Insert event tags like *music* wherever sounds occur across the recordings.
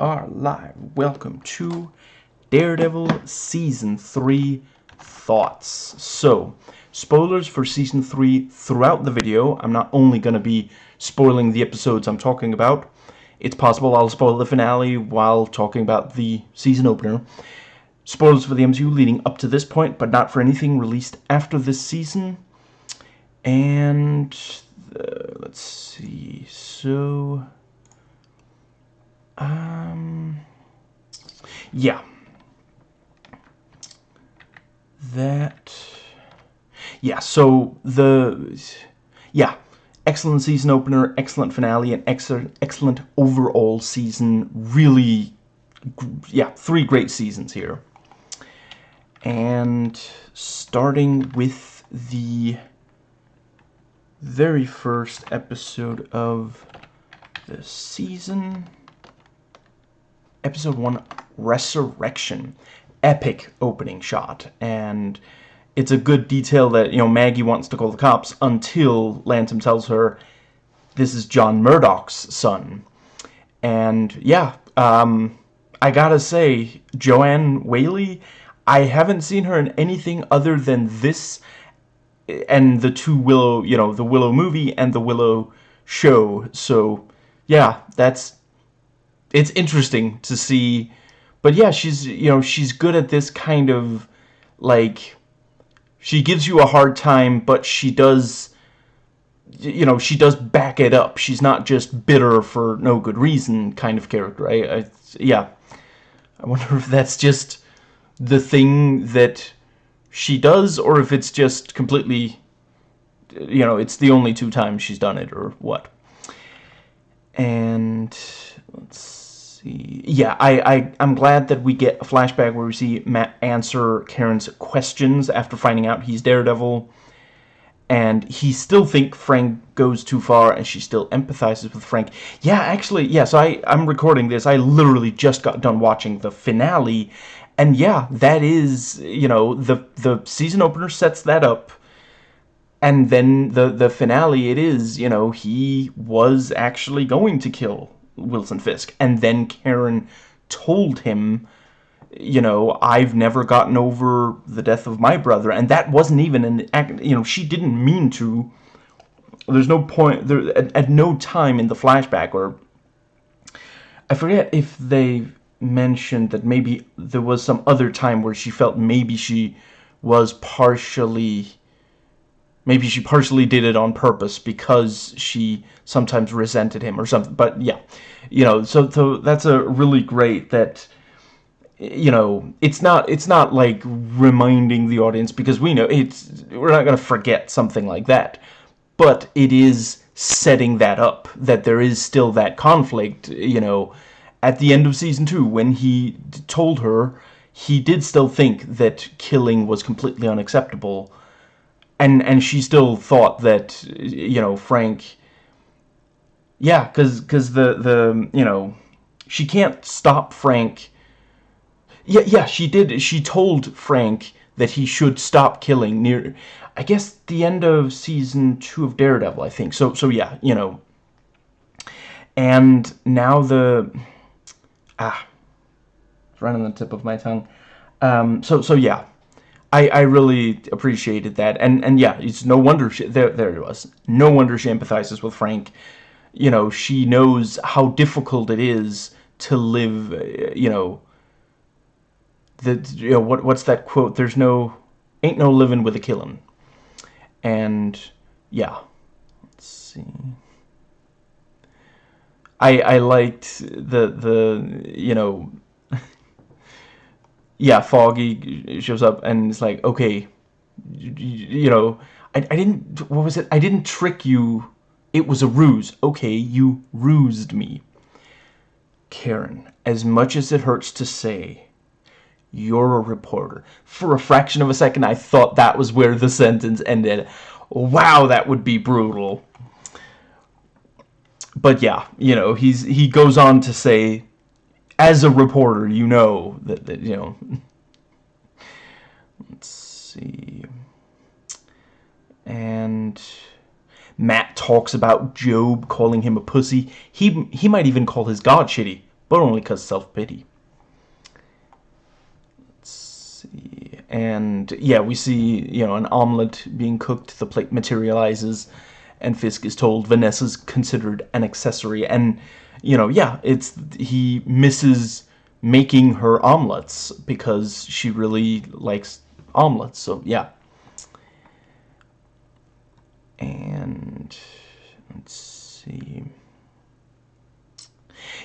are live. Welcome to Daredevil Season 3 Thoughts. So, spoilers for Season 3 throughout the video. I'm not only going to be spoiling the episodes I'm talking about. It's possible I'll spoil the finale while talking about the season opener. Spoilers for the MCU leading up to this point, but not for anything released after this season. And, uh, let's see, so... Um, yeah. That, yeah, so the, yeah, excellent season opener, excellent finale, and excellent, excellent overall season. Really, yeah, three great seasons here. And starting with the very first episode of the season episode 1 resurrection. Epic opening shot. And it's a good detail that you know Maggie wants to call the cops until Lantom tells her this is John Murdock's son. And yeah um, I gotta say Joanne Whalley I haven't seen her in anything other than this and the two Willow you know the Willow movie and the Willow show. So yeah that's it's interesting to see but yeah she's you know she's good at this kind of like she gives you a hard time but she does you know she does back it up. She's not just bitter for no good reason kind of character. I, I yeah. I wonder *laughs* if that's just the thing that she does or if it's just completely you know it's the only two times she's done it or what. And let's see. Yeah, I, I, I'm glad that we get a flashback where we see Matt answer Karen's questions after finding out he's Daredevil. And he still think Frank goes too far, and she still empathizes with Frank. Yeah, actually, yeah, so I, I'm recording this. I literally just got done watching the finale. And yeah, that is, you know, the, the season opener sets that up and then the the finale it is you know he was actually going to kill Wilson Fisk. And then Karen told him, you know, I've never gotten over the death of my brother. And that wasn't even an act, you know, she didn't mean to. There's no point, there, at, at no time in the flashback, or I forget if they mentioned that maybe there was some other time where she felt maybe she was partially maybe she partially did it on purpose because she sometimes resented him or something but yeah. You know so so that's a really great that you know it's not it's not like reminding the audience because we know it's we're not going to forget something like that but it is setting that up that there is still that conflict you know. At the end of season 2 when he told her he did still think that killing was completely unacceptable and and she still thought that you know Frank yeah cuz cuz the the you know she can't stop Frank. Yeah yeah she did. She told Frank that he should stop killing near I guess the end of season 2 of Daredevil I think. So so yeah you know. And now the ah it's right on the tip of my tongue. Um so so yeah I, I really appreciated that. And, and yeah, it's no wonder she, there, there it was. No wonder she empathizes with Frank. You know, she knows how difficult it is to live, you know, the, you know, what, what's that quote? There's no, ain't no living with a killing. And, yeah. Let's see. I, I liked the, the, you know, yeah, Foggy shows up and it's like, okay, you, you know, I, I didn't, what was it? I didn't trick you. It was a ruse. Okay, you rused me. Karen, as much as it hurts to say, you're a reporter. For a fraction of a second, I thought that was where the sentence ended. Wow, that would be brutal. But yeah, you know, he's he goes on to say as a reporter, you know that, that you know. Let's see. And Matt talks about Job calling him a pussy. He he might even call his God shitty. but only because self-pity. Let's see. And, yeah, we see, you know, an omelet being cooked. The plate materializes, and Fisk is told Vanessa's considered an accessory. And, you know, yeah, it's... He misses making her omelets because she really likes omelets. So, yeah. And let's see.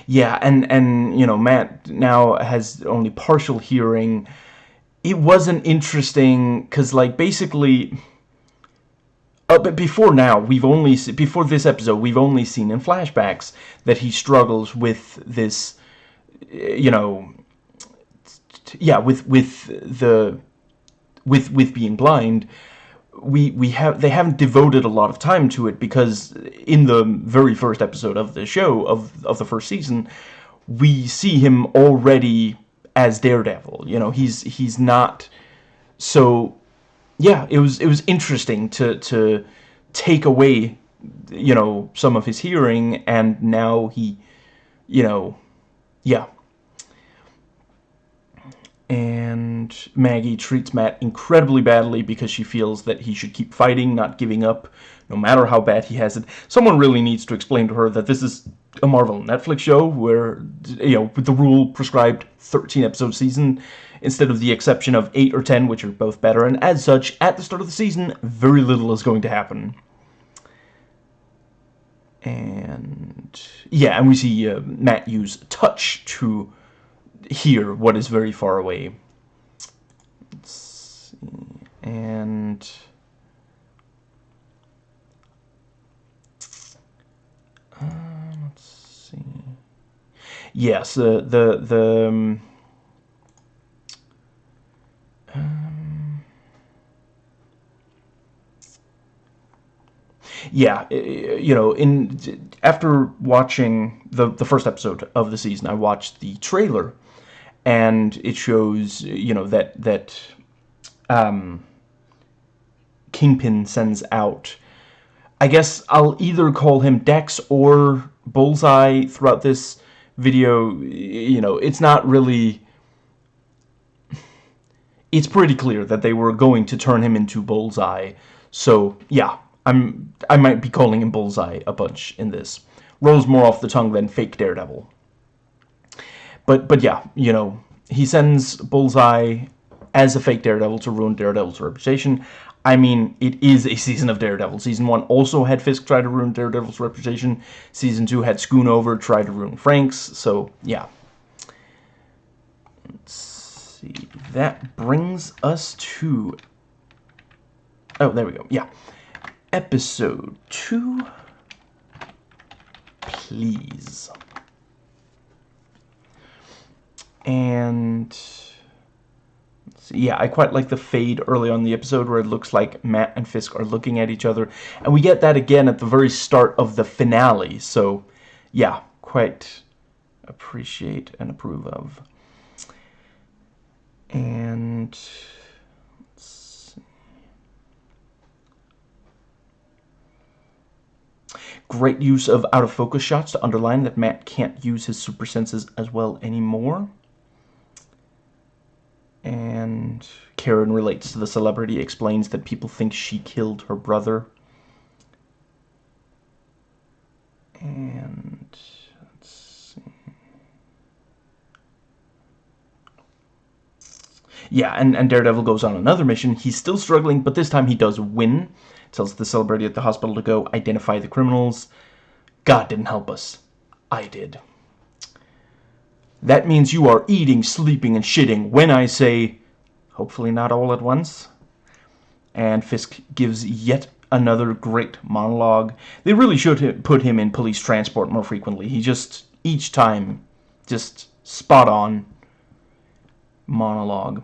Yeah, and and you know, Matt now has only partial hearing. It wasn't interesting because, like, basically. Uh, but before now, we've only before this episode, we've only seen in flashbacks that he struggles with this you know, yeah, with with the with with being blind, we we have they haven't devoted a lot of time to it because in the very first episode of the show of of the first season, we see him already as Daredevil. You know, he's he's not so. Yeah, it was it was interesting to to take away, you know, some of his hearing, and now he, you know, yeah. And Maggie treats Matt incredibly badly because she feels that he should keep fighting, not giving up, no matter how bad he has it. Someone really needs to explain to her that this is a Marvel Netflix show where, you know, with the rule prescribed 13 episode season instead of the exception of 8 or 10, which are both better. And as such, at the start of the season, very little is going to happen. And yeah, and we see uh, Matt use touch to hear what is very far away. Let's see. And uh, let's see. Yes, the the the. Um, yeah, you know, in after watching the the first episode of the season, I watched the trailer and it shows you know that that um, Kingpin sends out. I guess I'll either call him Dex or Bullseye throughout this video. You know, it's not really. It's pretty clear that they were going to turn him into Bullseye. So yeah, I'm I might be calling him Bullseye a bunch in this. Rolls more off the tongue than fake Daredevil. But but yeah, you know, he sends Bullseye as a fake Daredevil to ruin Daredevil's reputation. I mean, it is a season of Daredevil. Season 1 also had Fisk try to ruin Daredevil's reputation. Season 2 had Schoonover try to ruin Frank's. So, yeah. Let's see. That brings us to... Oh, there we go. Yeah. Episode 2. Please. And yeah, I quite like the fade early on the episode where it looks like Matt and Fisk are looking at each other. And we get that again at the very start of the finale. So, yeah, quite appreciate and approve of. And... Great use of out-of-focus shots to underline that Matt can't use his super senses as well anymore and Karen relates to the celebrity, explains that people think she killed her brother. And let's see. Yeah, and, and Daredevil goes on another mission. He's still struggling, but this time he does win. Tells the celebrity at the hospital to go identify the criminals. God didn't help us. I did. That means you are eating, sleeping, and shitting when I say, hopefully not all at once. And Fisk gives yet another great monologue. They really should put him in police transport more frequently. He just, each time, just spot on monologue.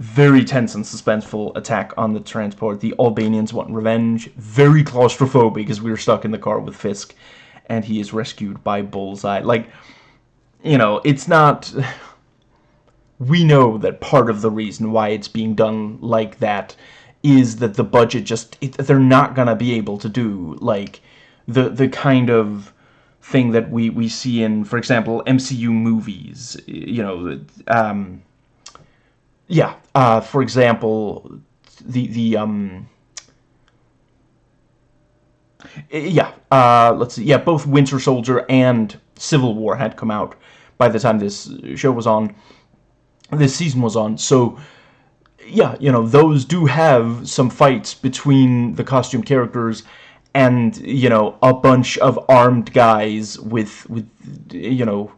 Very tense and suspenseful attack on the transport. The Albanians want revenge. Very claustrophobic because we are stuck in the car with Fisk. And he is rescued by Bullseye. Like you know, it's not... *sighs* We know that part of the reason why it's being done like that is that the budget just... It, they're not going to be able to do, like, the, the kind of thing that we we see in, for example, MCU movies. You know, um, yeah. Uh, for example, the the um. Yeah, uh, let's see. Yeah, both Winter Soldier and Civil War had come out by the time this show was on, this season was on. So, yeah, you know, those do have some fights between the costume characters and, you know, a bunch of armed guys with, with you know,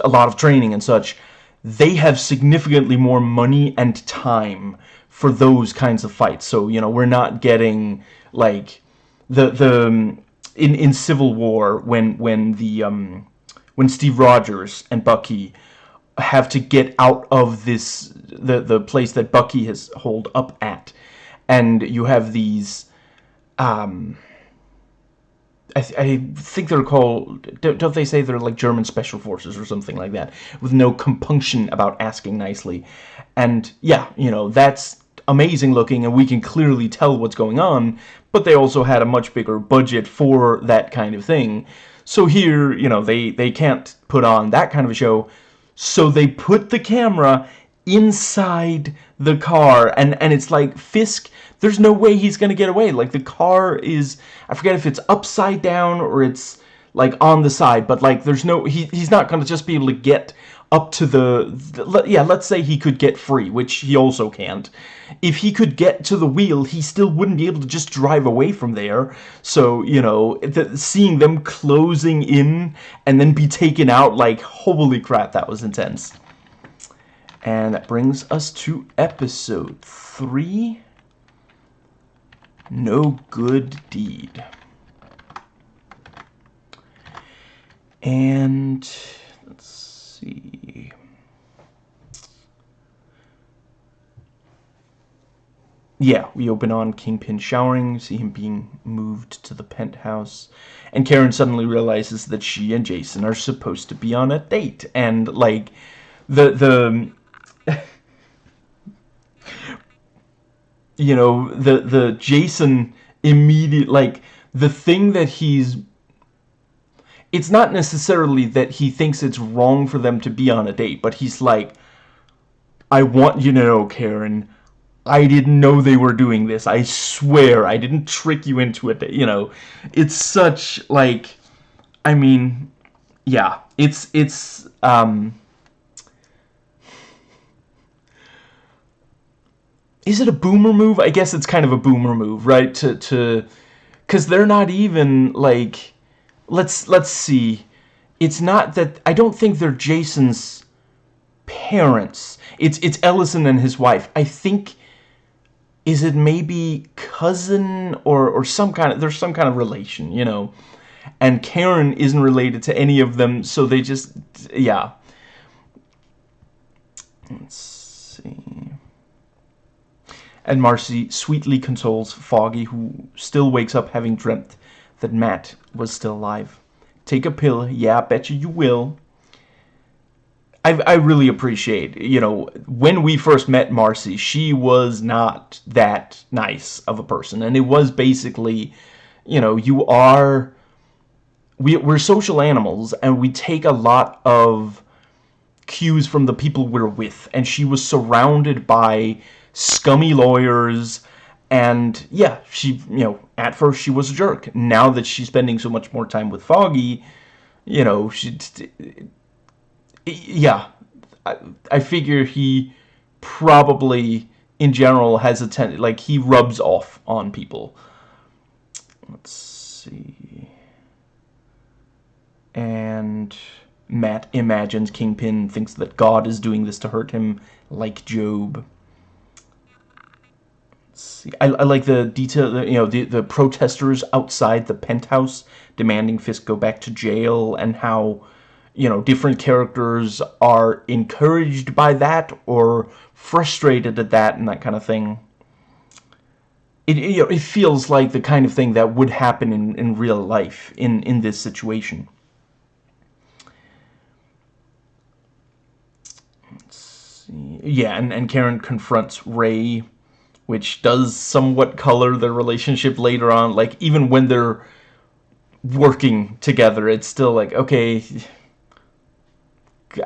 a lot of training and such. They have significantly more money and time for those kinds of fights. So, you know, we're not getting, like, the, the, in, in Civil War, when, when the, um, when Steve Rogers and Bucky have to get out of this the the place that Bucky has holed up at, and you have these. Um, I, th I think they're called. Don't they say they're like German special forces or something like that, with no compunction about asking nicely, and yeah, you know that's amazing looking, and we can clearly tell what's going on. But they also had a much bigger budget for that kind of thing. So here, you know, they, they can't put on that kind of a show, so they put the camera inside the car, and, and it's like, Fisk, there's no way he's gonna get away. Like, the car is, I forget if it's upside down or it's, like, on the side, but, like, there's no, he, he's not gonna just be able to get up to the, the, yeah let's say he could get free which he also can't. If he could get to the wheel he still wouldn't be able to just drive away from there. So you know the, seeing them closing in and then be taken out like holy crap that was intense and that brings us to episode 3 no good deed and let's see. Yeah, we open on Kingpin showering, see him being moved to the penthouse, and Karen suddenly realizes that she and Jason are supposed to be on a date, and, like, the, the, you know, the, the Jason immediate, like, the thing that he's it's not necessarily that he thinks it's wrong for them to be on a date, but he's like, I want you to know, Karen, I didn't know they were doing this. I swear, I didn't trick you into it. You know, it's such, like, I mean, yeah, it's, it's, um... Is it a boomer move? I guess it's kind of a boomer move, right? To, to, because they're not even, like let's let's see. It's not that I don't think they're Jason's parents. It's it's Ellison and his wife. I think is it maybe cousin or or some kind of there's some kind of relation, you know. And Karen isn't related to any of them, so they just yeah. Let's. And Marcy sweetly consoles Foggy, who still wakes up having dreamt that Matt was still alive. Take a pill. Yeah, I bet you you will. I, I really appreciate, you know, when we first met Marcy, she was not that nice of a person. And it was basically, you know, you are... We, we're social animals, and we take a lot of cues from the people we're with. And she was surrounded by scummy lawyers and yeah, she, you know, at first she was a jerk. Now that she's spending so much more time with Foggy, you know, she, yeah, I, I figure he probably, in general, has a ten, like, he rubs off on people. Let's see. And Matt imagines Kingpin thinks that God is doing this to hurt him, like Job I, I, like the detail, you know, the, the protesters outside the penthouse demanding Fisk go back to jail and how, you know, different characters are encouraged by that or frustrated at that and that kind of thing. It, it, you know, it feels like the kind of thing that would happen in, in real life in, in this situation. Yeah, and, and Karen confronts Ray which does somewhat color their relationship later on. Like, even when they're working together. It's still like, okay,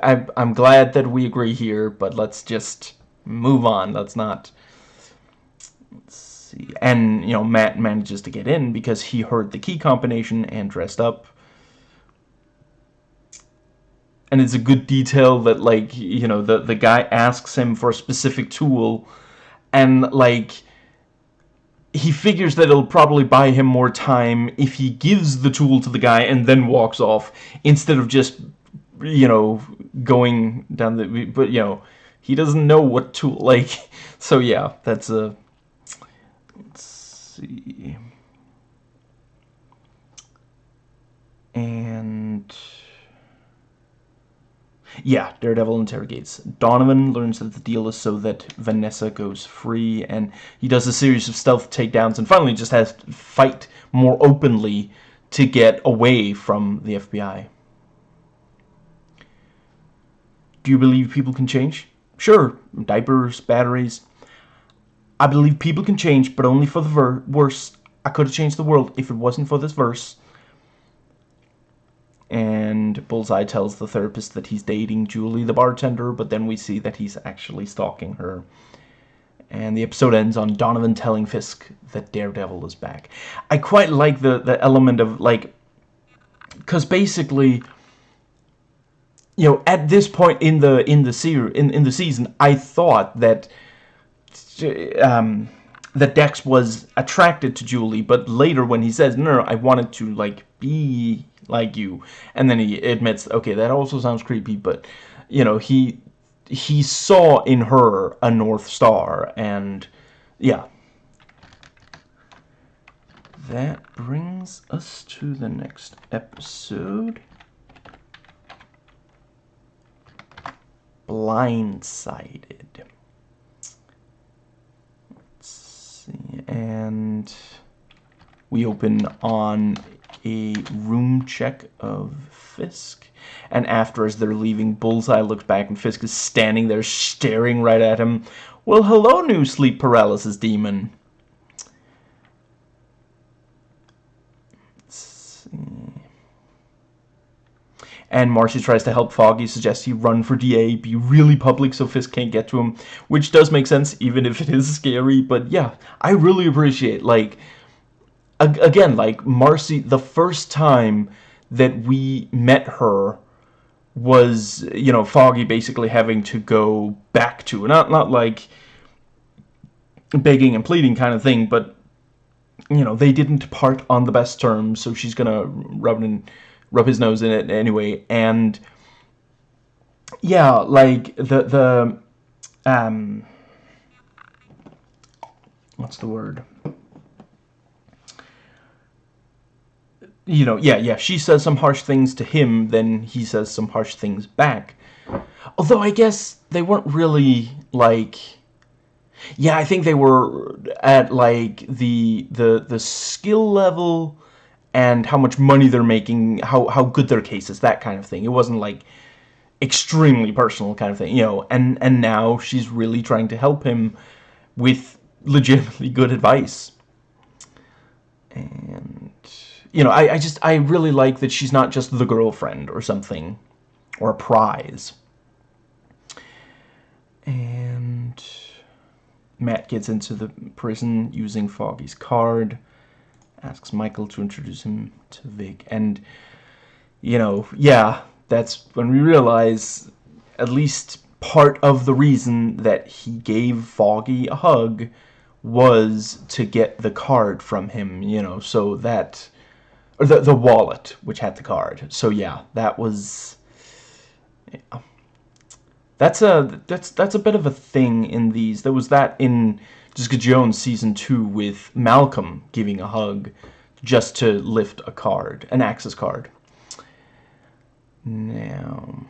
I, I'm glad that we agree here, but let's just move on. Let's not... Let's see. And, you know, Matt manages to get in because he heard the key combination and dressed up. And it's a good detail that, like, you know, the, the guy asks him for a specific tool and, like he figures that it'll probably buy him more time if he gives the tool to the guy and then walks off instead of just you know going down the but you know he doesn't know what tool *laughs* like so yeah that's a let's see. And yeah, Daredevil interrogates. Donovan learns that the deal is so that Vanessa goes free, and he does a series of stealth takedowns, and finally just has to fight more openly to get away from the FBI. Do you believe people can change? Sure, diapers, batteries. I believe people can change, but only for the worse. I could have changed the world if it wasn't for this verse and Bullseye tells the therapist that he's dating Julie the bartender, but then we see that he's actually stalking her. And the episode ends on Donovan telling Fisk that Daredevil is back. I quite like the, the element of, like... Because basically, you know, at this point in the in the series, in, in the season, I thought that... Um, that Dex was attracted to Julie, but later when he says, no, no, I wanted to, like, be like you. And then he admits, okay, that also sounds creepy, but, you know, he he saw in her a North Star, and, yeah. That brings us to the next episode. Blindsided. Let's see, and we open on a room check of Fisk. And after, as they're leaving, Bullseye looks back and Fisk is standing there staring right at him. Well, hello, new sleep paralysis demon. And Marcy tries to help Foggy, suggests he run for DA, be really public so Fisk can't get to him, which does make sense, even if it is scary. But yeah, I really appreciate, like, again, like Marcy, the first time that we met her was, you know, Foggy basically having to go back to, not, not like begging and pleading kind of thing, but, you know, they didn't part on the best terms, so she's gonna rub, in, rub his nose in it anyway, and, yeah, like, the, the, um, what's the word? You know, yeah, yeah, she says some harsh things to him, then he says some harsh things back. Although I guess they weren't really, like... Yeah, I think they were at, like, the, the, the skill level and how much money they're making, how, how good their case is, that kind of thing. It wasn't, like, extremely personal kind of thing, you know, and, and now she's really trying to help him with legitimately good advice. And you know, I, I just, I really like that she's not just the girlfriend or something, or a prize. And Matt gets into the prison using Foggy's card, asks Michael to introduce him to Vic, and, you know, yeah, that's when we realize at least part of the reason that he gave Foggy a hug was to get the card from him, you know, so that or the the wallet which had the card. So yeah, that was. Yeah. That's a that's that's a bit of a thing in these. There was that in Jessica Jones season two with Malcolm giving a hug just to lift a card, an access card. Now.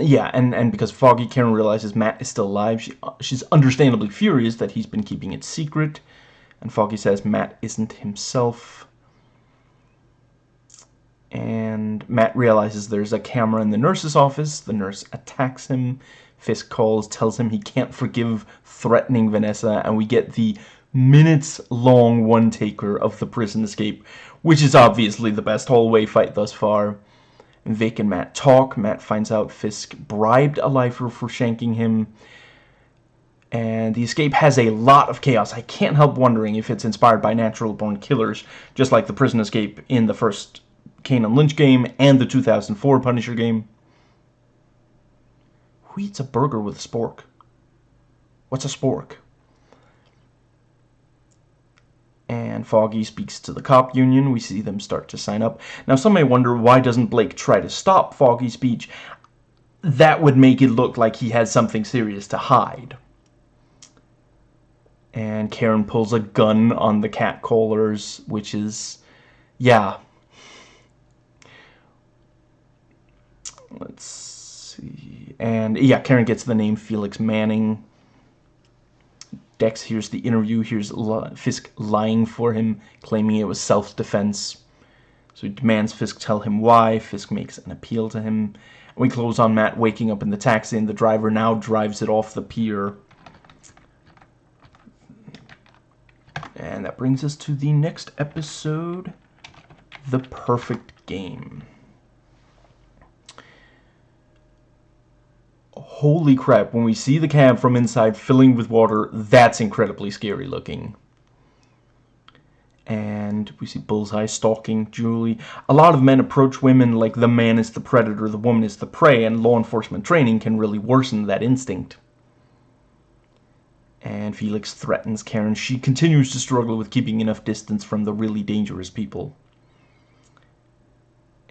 Yeah, and, and because Foggy Karen realizes Matt is still alive, she, she's understandably furious that he's been keeping it secret. And Foggy says Matt isn't himself. And Matt realizes there's a camera in the nurse's office. The nurse attacks him. Fisk calls, tells him he can't forgive threatening Vanessa, and we get the minutes-long one-taker of the prison escape, which is obviously the best hallway fight thus far. Vic and Matt talk. Matt finds out Fisk bribed a lifer for shanking him. And the escape has a lot of chaos. I can't help wondering if it's inspired by natural-born killers, just like the prison escape in the first Kane Lynch game and the 2004 Punisher game. Who eats a burger with a spork? What's a spork? And Foggy speaks to the cop union. We see them start to sign up. Now, some may wonder, why doesn't Blake try to stop Foggy's speech? That would make it look like he has something serious to hide. And Karen pulls a gun on the catcallers, which is, yeah. Let's see. And, yeah, Karen gets the name Felix Manning Dex hears the interview, hears Fisk lying for him, claiming it was self-defense. So he demands Fisk tell him why. Fisk makes an appeal to him. We close on Matt waking up in the taxi, and the driver now drives it off the pier. And that brings us to the next episode, The Perfect Game. Holy crap, when we see the cab from inside filling with water, that's incredibly scary looking. And we see Bullseye stalking Julie. A lot of men approach women like the man is the predator, the woman is the prey, and law enforcement training can really worsen that instinct. And Felix threatens Karen. She continues to struggle with keeping enough distance from the really dangerous people.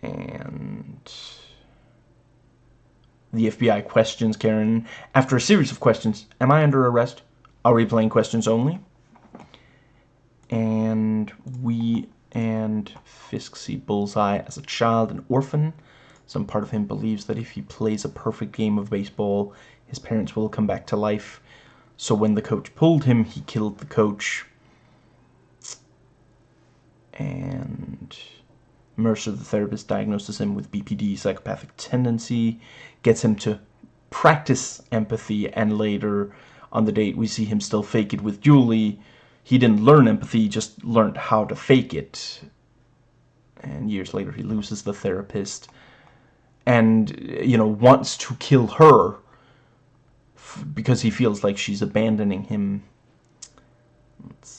And the FBI questions Karen. After a series of questions, am I under arrest? Are we playing questions only? And we and Fisk see Bullseye as a child, an orphan. Some part of him believes that if he plays a perfect game of baseball, his parents will come back to life. So when the coach pulled him, he killed the coach. And Mercer, the therapist, diagnoses him with BPD, psychopathic tendency, gets him to practice empathy, and later on the date we see him still fake it with Julie. He didn't learn empathy, he just learned how to fake it. And years later he loses the therapist and, you know, wants to kill her because he feels like she's abandoning him. Let's.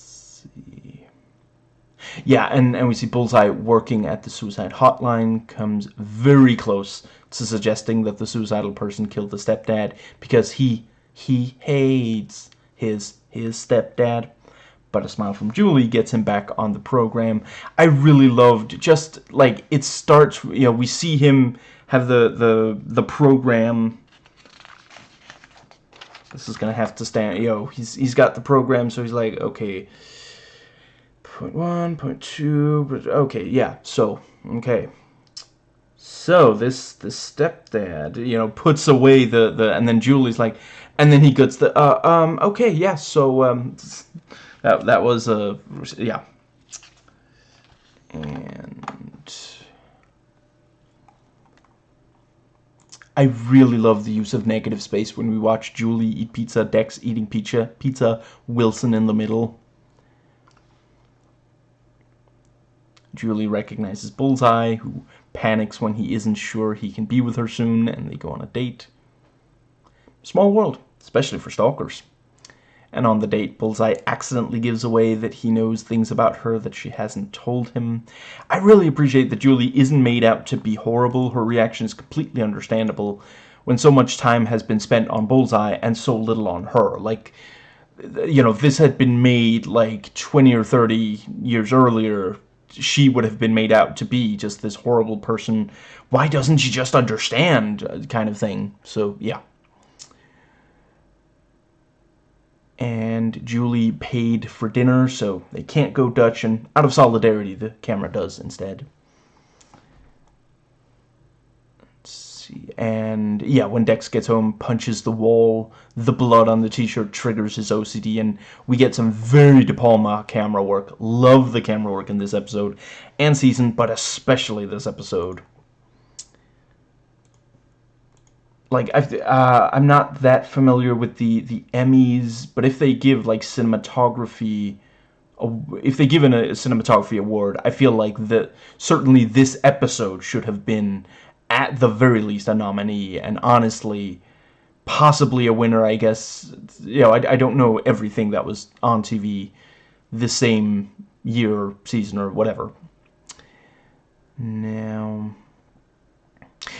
Yeah, and, and we see Bullseye working at the suicide hotline, comes very close to suggesting that the suicidal person killed the stepdad because he he hates his his stepdad. But a smile from Julie gets him back on the program. I really loved just like it starts. You know, we see him have the the the program. This is gonna have to stand. Know, he's he's got the program, so he's like, okay, point one, point two, okay, yeah. So okay, so this the stepdad you know puts away the the and then Julie's like and then he gets the uh, um okay yeah so um that that was a uh, yeah and I really love the use of negative space when we watch Julie eat pizza, Dex eating pizza, pizza, Wilson in the middle. Julie recognizes Bullseye, who panics when he isn't sure he can be with her soon, and they go on a date. Small world, especially for stalkers. And on the date, Bullseye accidentally gives away that he knows things about her that she hasn't told him. I really appreciate that Julie isn't made out to be horrible. Her reaction is completely understandable when so much time has been spent on Bullseye and so little on her. Like, you know, if this had been made like 20 or 30 years earlier, she would have been made out to be just this horrible person. Why doesn't she just understand? Uh, kind of thing. So, yeah. And Julie paid for dinner, so they can't go Dutch, and out of solidarity, the camera does instead. See. And yeah, when Dex gets home, punches the wall, the blood on the t-shirt triggers his OCD, and we get some very De Palma camera work. Love the camera work in this episode and season, but especially this episode. like I've, uh, I'm not that familiar with the the Emmys, but if they give like cinematography, if they give a cinematography award, I feel like that certainly this episode should have been at the very least a nominee, and honestly, possibly a winner. I guess you know I, I don't know everything that was on TV the same year, season, or whatever. Now.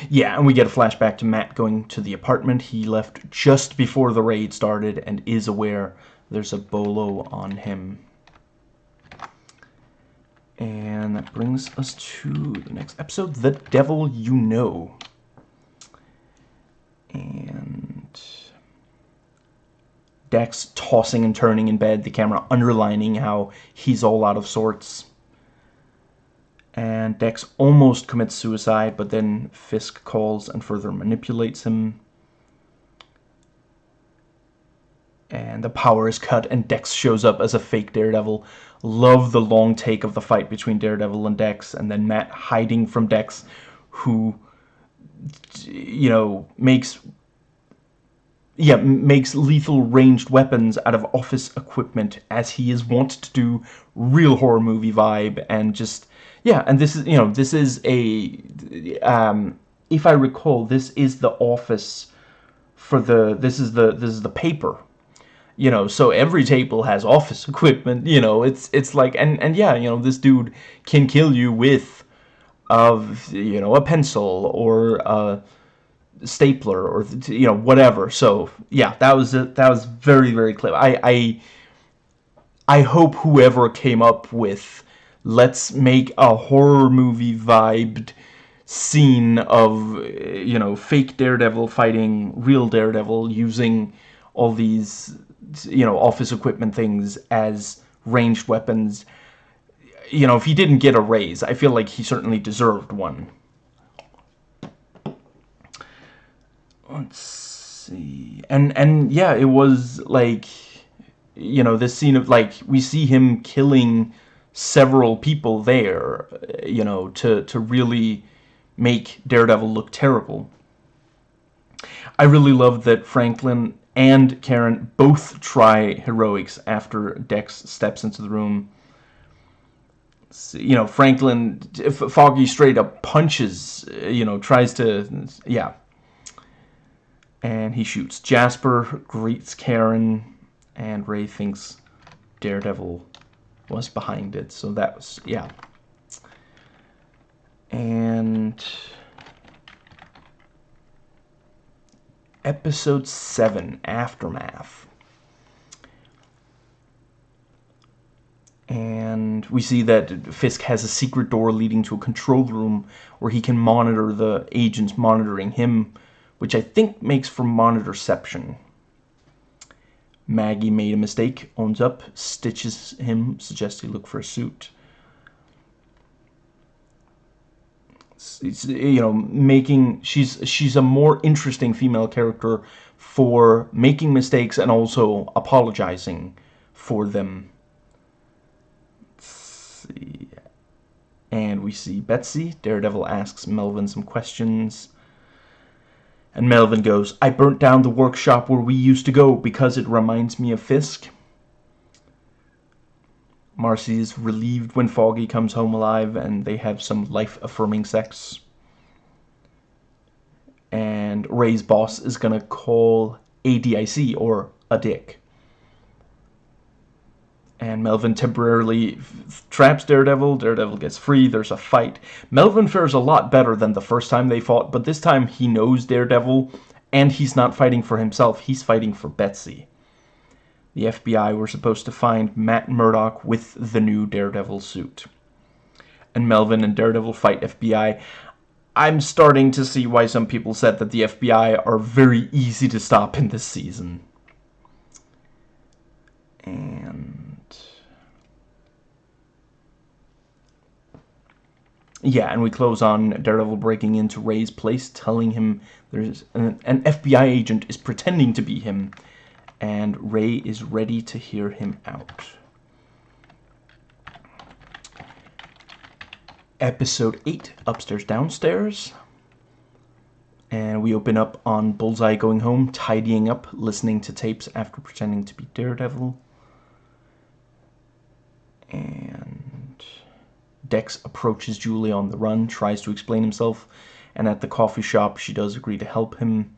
Yeah, and we get a flashback to Matt going to the apartment he left just before the raid started and is aware there's a bolo on him. And that brings us to the next episode, The Devil You Know. And Dex tossing and turning in bed, the camera underlining how he's all out of sorts and Dex almost commits suicide, but then Fisk calls and further manipulates him. And the power is cut, and Dex shows up as a fake Daredevil. Love the long take of the fight between Daredevil and Dex, and then Matt hiding from Dex, who, you know, makes yeah, makes lethal ranged weapons out of office equipment, as he is wont to do, real horror movie vibe, and just yeah, and this is, you know, this is a, um, if I recall, this is the office for the, this is the, this is the paper, you know, so every table has office *laughs* equipment, you know, it's, it's like, and, and yeah, you know, this dude can kill you with, of, you know, a pencil or a stapler or, you know, whatever, so, yeah, that was, that was very, very clever, I, I, I hope whoever came up with let's make a horror movie vibed scene of, you know, fake Daredevil fighting real Daredevil using all these, you know, office equipment things as ranged weapons. You know, if he didn't get a raise, I feel like he certainly deserved one. Let's see. And, and yeah, it was like, you know, this scene of, like, we see him killing several people there, you know, to, to really make Daredevil look terrible. I really love that Franklin and Karen both try heroics after Dex steps into the room. You know, Franklin, Foggy straight up punches, uh, you know, tries to, yeah. And he shoots. Jasper greets Karen, and Ray thinks Daredevil was behind it. So that was, yeah. And episode 7, Aftermath. And we see that Fisk has a secret door leading to a control room where he can monitor the agents monitoring him, which I think makes for monitorception. Maggie made a mistake, owns up, stitches him, suggests he look for a suit. It's, you know, making she's she's a more interesting female character for making mistakes and also apologizing for them. And we see Betsy. Daredevil asks Melvin some questions. And Melvin goes, I burnt down the workshop where we used to go because it reminds me of Fisk. Marcy is relieved when Foggy comes home alive and they have some life-affirming sex. And Ray's boss is going to call ADIC, or a dick and Melvin temporarily traps Daredevil. Daredevil gets free. There's a fight. Melvin fares a lot better than the first time they fought, but this time he knows Daredevil, and he's not fighting for himself. He's fighting for Betsy. The FBI were supposed to find Matt Murdock with the new Daredevil suit. And Melvin and Daredevil fight FBI. I'm starting to see why some people said that the FBI are very easy to stop in this season. And Yeah, and we close on Daredevil breaking into Ray's place, telling him there's an, an, FBI agent is pretending to be him, and Ray is ready to hear him out. Episode 8, Upstairs Downstairs. And we open up on Bullseye going home, tidying up, listening to tapes after pretending to be Daredevil. And Dex approaches Julie on the run, tries to explain himself, and at the coffee shop she does agree to help him.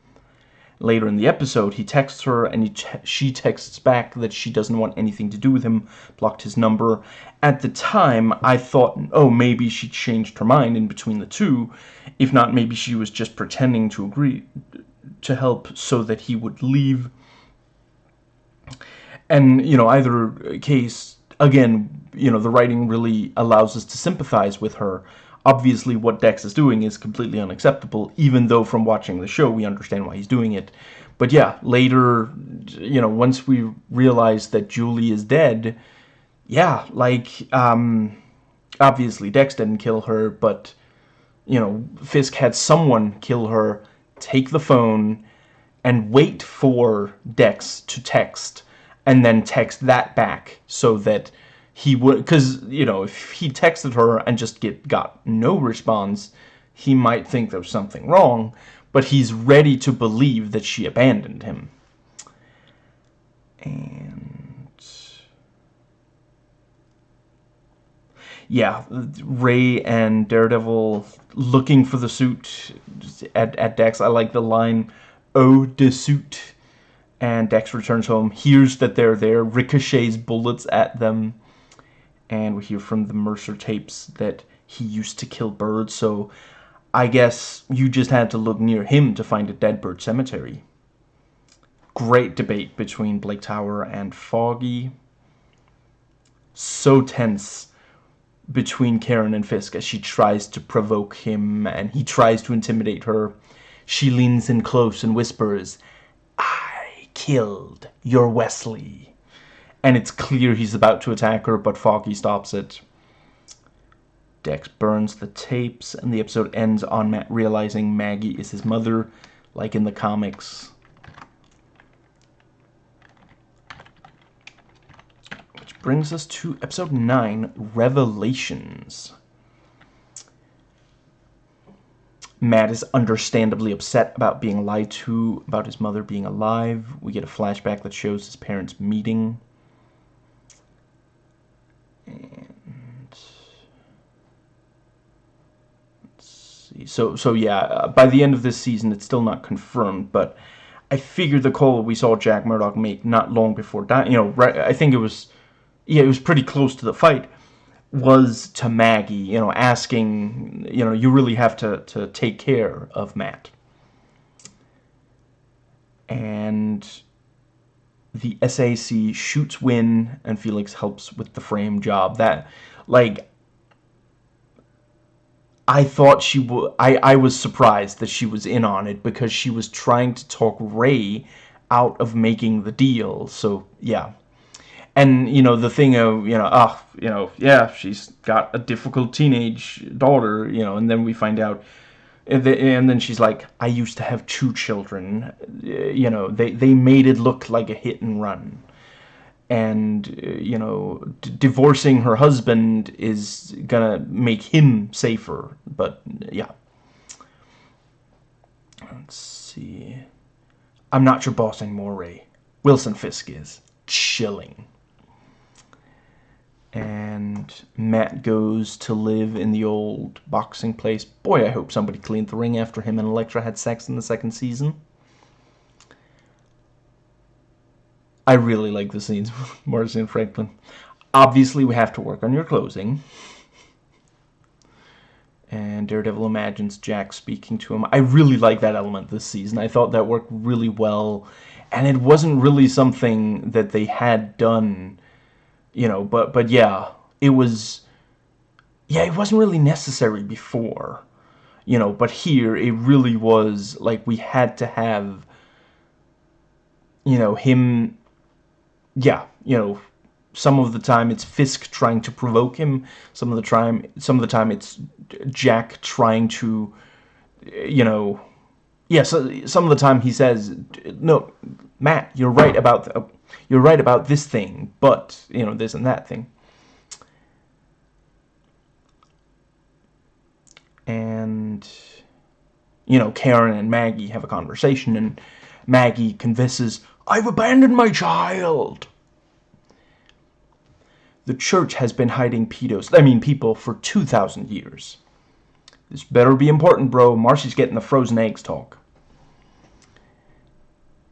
Later in the episode, he texts her and he she texts back that she doesn't want anything to do with him, blocked his number. At the time, I thought, oh, maybe she changed her mind in between the two. If not, maybe she was just pretending to agree to help so that he would leave. And, you know, either case, again, you know, the writing really allows us to sympathize with her obviously what Dex is doing is completely unacceptable, even though from watching the show we understand why he's doing it. But yeah, later, you know, once we realize that Julie is dead, yeah, like, um, obviously Dex didn't kill her, but, you know, Fisk had someone kill her, take the phone, and wait for Dex to text, and then text that back so that he would because you know if he texted her and just get got no response he might think there's something wrong but he's ready to believe that she abandoned him. And yeah ray and daredevil looking for the suit at, at dex. I like the line oh the suit. And dex returns home hears that they're there ricochets bullets at them and we hear from the Mercer tapes that he used to kill birds, so I guess you just had to look near him to find a dead bird cemetery. Great debate between Blake Tower and Foggy. So tense between Karen and Fisk as she tries to provoke him and he tries to intimidate her. She leans in close and whispers, I killed your Wesley and it's clear he's about to attack her, but Foggy stops it. Dex burns the tapes, and the episode ends on Matt realizing Maggie is his mother, like in the comics. Which brings us to episode 9, Revelations. Matt is understandably upset about being lied to about his mother being alive. We get a flashback that shows his parents meeting. And see. So so yeah, uh, by the end of this season, it's still not confirmed, but I figured the call we saw Jack Murdock make not long before dying, you know, right, I think it was, yeah, it was pretty close to the fight, was to Maggie, you know, asking, you know, you really have to, to take care of Matt. And the SAC shoots Win, and Felix helps with the frame job. That, like, I thought she would. I I was surprised that she was in on it because she was trying to talk Ray out of making the deal. So yeah, and you know the thing of you know ah oh, you know yeah she's got a difficult teenage daughter you know and then we find out and, then she's like, I used to have two children. Uh, you know, they, they made it look like a hit and run. And, uh, you know, divorcing her husband is gonna make him safer. But, uh, yeah. Let's see. I'm not your boss anymore, Ray. Wilson Fisk is. Chilling and Matt goes to live in the old boxing place. Boy, I hope somebody cleaned the ring after him and Elektra had sex in the second season. I really like the scenes *laughs* with Marcy and Franklin. Obviously, we have to work on your closing. And Daredevil imagines Jack speaking to him. I really like that element this season. I thought that worked really well. And it wasn't really something that they had done you know, but but yeah, it was yeah, it wasn't really necessary before, you know, but here it really was like we had to have you know, him yeah, you know, some of the time it's Fisk trying to provoke him, some of the time some of the time it's Jack trying to you know, yeah, so some of the time he says, "No, Matt, you're right about the, you're right about this thing, but, you know, this and that thing. And, you know, Karen and Maggie have a conversation, and Maggie confesses, I've abandoned my child. The church has been hiding pedos, I mean people, for 2,000 years. This better be important, bro. Marcy's getting the frozen eggs talk.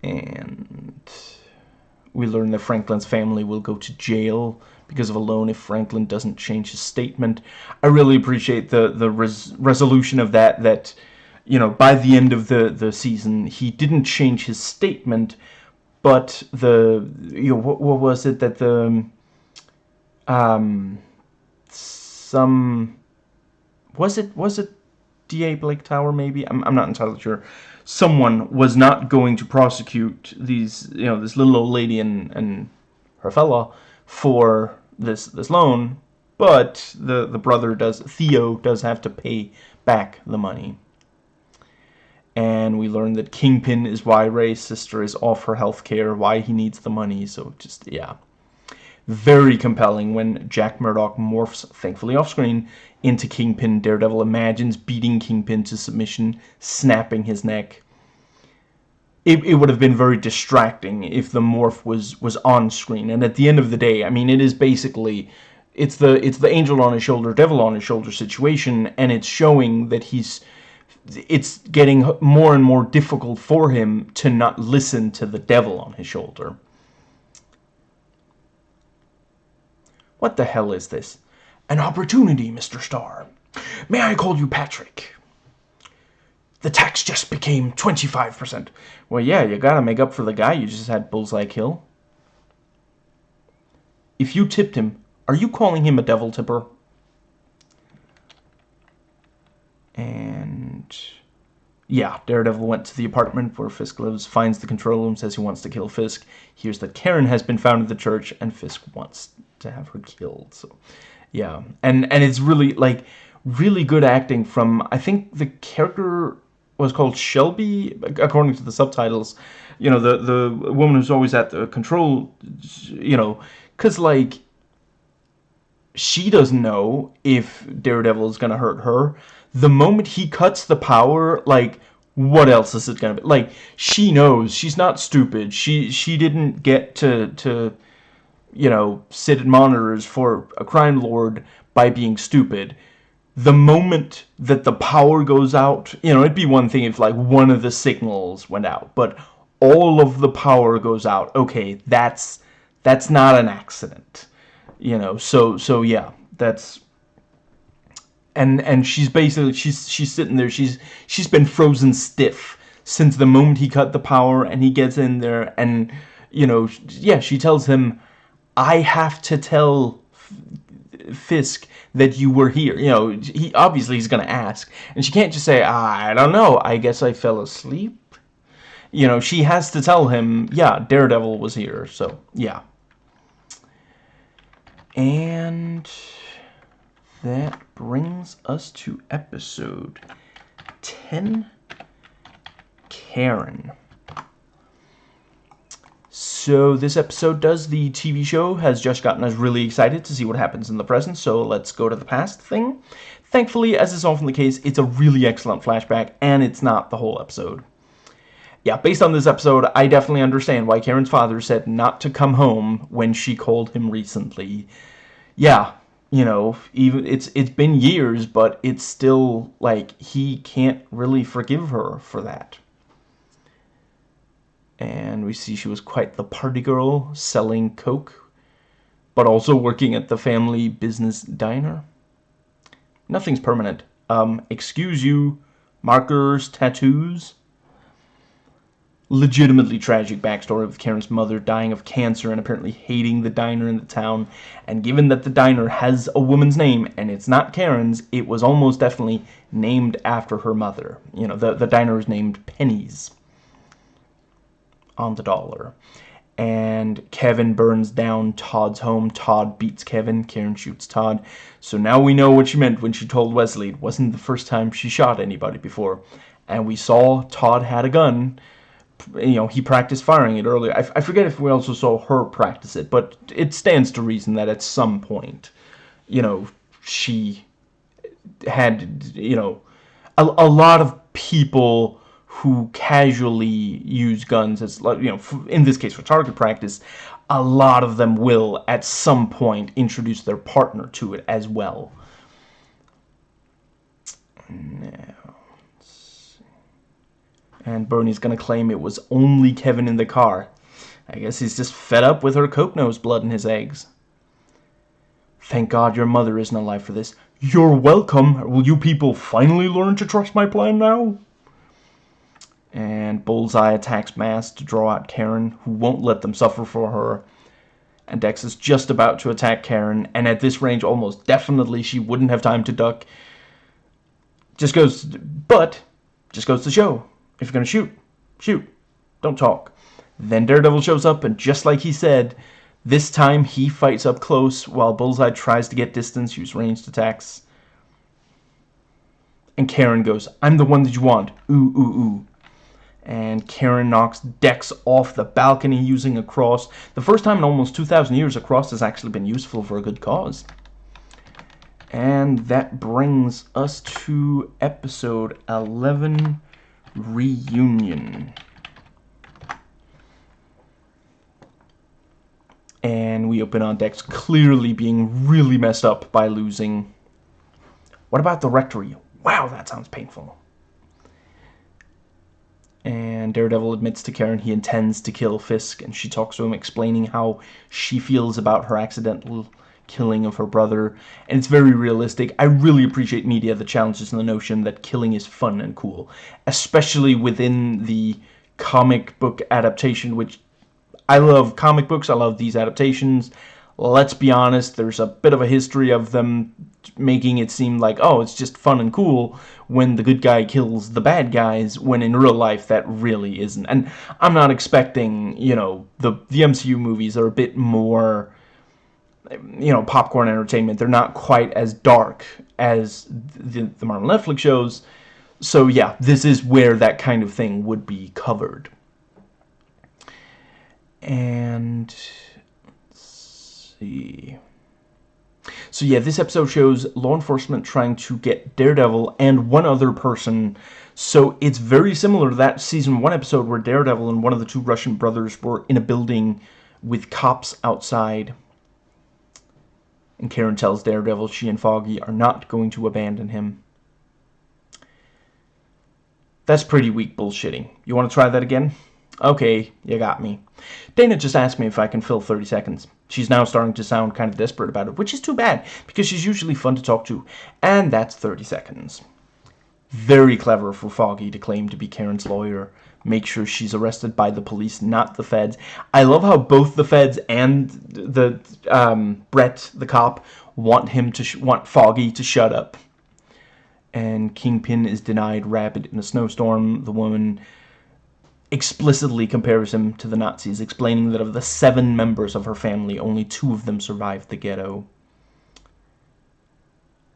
And we learn that Franklin's family will go to jail because of a loan if Franklin doesn't change his statement. I really appreciate the the res resolution of that. That you know, by the end of the the season, he didn't change his statement, but the you know what, what was it that the um some was it was it D.A. Blake Tower maybe I'm I'm not entirely sure. Someone was not going to prosecute these you know this little old lady and and her fella for this this loan, but the the brother does Theo does have to pay back the money. And we learn that Kingpin is why Ray's sister is off her health care, why he needs the money, so just, yeah. Very compelling when Jack Murdock morphs, thankfully off-screen, into Kingpin. Daredevil imagines beating Kingpin to submission, snapping his neck. It, it would have been very distracting if the morph was was on screen. And at the end of the day, I mean, it is basically it's the it's the angel on his shoulder, devil on his shoulder situation, and it's showing that he's it's getting more and more difficult for him to not listen to the devil on his shoulder. What the hell is this? An opportunity, Mr. Starr. May I call you Patrick? The tax just became 25%. Well, yeah, you gotta make up for the guy you just had bullseye kill. If you tipped him, are you calling him a devil tipper? And... Yeah, Daredevil went to the apartment where Fisk lives, finds the control room, says he wants to kill Fisk, hears that Karen has been found at the church, and Fisk wants to have her killed. So, yeah. And, and it's really, like, really good acting from, I think the character was called Shelby, according to the subtitles. You know, the, the woman who's always at the control, you know, because, like, she doesn't know if Daredevil is going to hurt her. The moment he cuts the power, like, what else is it to be? Like, she knows. She's not stupid. She she didn't get to, to, you know, sit in monitors for a crime lord by being stupid. The moment that the power goes out, you know, it'd be one thing if, like, one of the signals went out. But all of the power goes out. Okay, that's that's not an accident you know so so yeah that's and and she's basically she's she's sitting there she's she's been frozen stiff since the moment he cut the power and he gets in there and you know yeah she tells him I have to tell Fisk that you were here. You know he obviously he's gonna ask and she can't just say I don't know I guess I fell asleep. You know she has to tell him yeah Daredevil was here so yeah. And that brings us to episode 10, Karen. So this episode does the TV show has just gotten us really excited to see what happens in the present, so let's go to the past thing. Thankfully, as is often the case, it's a really excellent flashback, and it's not the whole episode yeah, based on this episode, I definitely understand why Karen's father said not to come home when she called him recently. Yeah, you know, even it's it's been years, but it's still like he can't really forgive her for that. And we see she was quite the party girl, selling coke, but also working at the family business diner. Nothing's permanent. Um, excuse you, markers, tattoos legitimately tragic backstory of Karen's mother dying of cancer and apparently hating the diner in the town. And given that the diner has a woman's name and it's not Karen's, it was almost definitely named after her mother. You know, the, the diner is named Penny's on the dollar. And Kevin burns down Todd's home. Todd beats Kevin. Karen shoots Todd. So now we know what she meant when she told Wesley it wasn't the first time she shot anybody before. And we saw Todd had a gun you know, he practiced firing it earlier. I, I forget if we also saw her practice it, but it stands to reason that at some point, you know, she had, you know, a, a lot of people who casually use guns as, you know, in this case for target practice, a lot of them will, at some point, introduce their partner to it as well. Now, and Bernie's gonna claim it was only Kevin in the car. I guess he's just fed up with her coke nose blood in his eggs. Thank God your mother isn't alive for this. You're welcome. Will you people finally learn to trust my plan now? And Bullseye attacks Mass to draw out Karen, who won't let them suffer for her. And Dex is just about to attack Karen, and at this range, almost definitely she wouldn't have time to duck. Just goes, but, just goes to show. If you're going to shoot, shoot. Don't talk. Then Daredevil shows up, and just like he said, this time he fights up close while Bullseye tries to get distance, use ranged attacks. And Karen goes, I'm the one that you want. Ooh, ooh, ooh. And Karen knocks Dex off the balcony using a cross. The first time in almost 2,000 years a cross has actually been useful for a good cause. And that brings us to episode 11, Reunion. And we open on Dex clearly being really messed up by losing. What about the rectory? Wow, that sounds painful. And Daredevil admits to Karen he intends to kill Fisk, and she talks to him explaining how she feels about her accidental killing of her brother, and it's very realistic. I really appreciate media that challenges the notion that killing is fun and cool, especially within the comic book adaptation, which I love comic books, I love these adaptations. Let's be honest, there's a bit of a history of them making it seem like, oh, it's just fun and cool when the good guy kills the bad guys, when in real life that really isn't. And I'm not expecting, you know, the, the MCU movies are a bit more, you know, popcorn entertainment. They're not quite as dark as the, the Marvel Netflix shows. So yeah, this is where that kind of thing would be covered. And let's see. So yeah, this episode shows law enforcement trying to get Daredevil and one other person. So it's very similar to that season one episode where Daredevil and one of the two Russian brothers were in a building with cops outside. And Karen tells Daredevil she and Foggy are not going to abandon him. That's pretty weak bullshitting. You want to try that again? Okay, you got me. Dana just asked me if I can fill 30 seconds. She's now starting to sound kind of desperate about it, which is too bad, because she's usually fun to talk to. And that's 30 seconds. Very clever for Foggy to claim to be Karen's lawyer. Make sure she's arrested by the police, not the feds. I love how both the feds and the um, Brett, the cop, want him to want Foggy to shut up. And Kingpin is denied Rabbit in a snowstorm. The woman explicitly compares him to the Nazis, explaining that of the seven members of her family, only two of them survived the ghetto.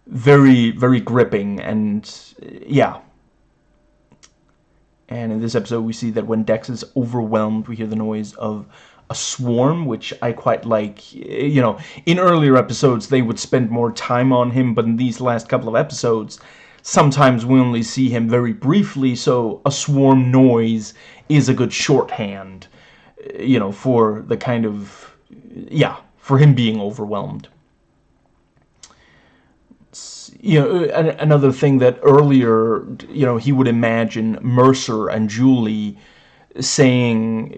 Very, very gripping, and yeah. And in this episode, we see that when Dex is overwhelmed, we hear the noise of a swarm, which I quite like. Eh, you know, in earlier episodes, they would spend more time on him, but in these last couple of episodes, sometimes we only see him very briefly, so a swarm noise is a good shorthand, eh, you know, for the kind of, yeah, for him being overwhelmed. You know, another thing that earlier, you know, he would imagine Mercer and Julie saying,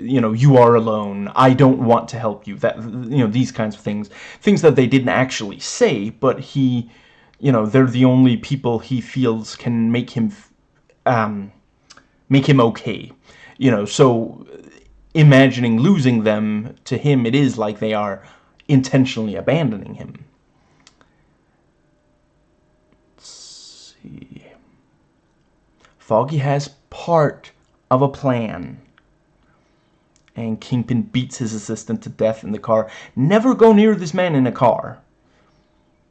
you know, you are alone, I don't want to help you, that, you know, these kinds of things. Things that they didn't actually say, but he, you know, they're the only people he feels can make him, um, make him okay. You know, so imagining losing them, to him it is like they are intentionally abandoning him. Let's see. Foggy has part of a plan. And Kingpin beats his assistant to death in the car. Never go near this man in a car.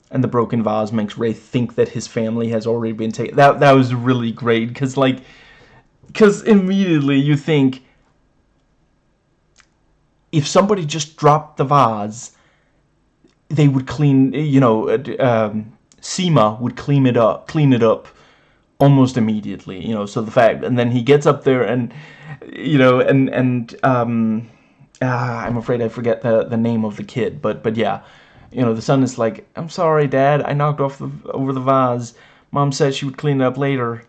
And the broken vase makes Ray think that his family has already been taken. That, that was really great, because, like, because immediately you think, if somebody just dropped the vase, they would clean, you know, um, Seema would clean it up, clean it up almost immediately. You know, so the fact, and then he gets up there and, you know, and and um, ah, I'm afraid I forget the the name of the kid, but but yeah, you know, the son is like, I'm sorry, Dad, I knocked off the over the vase. Mom said she would clean it up later.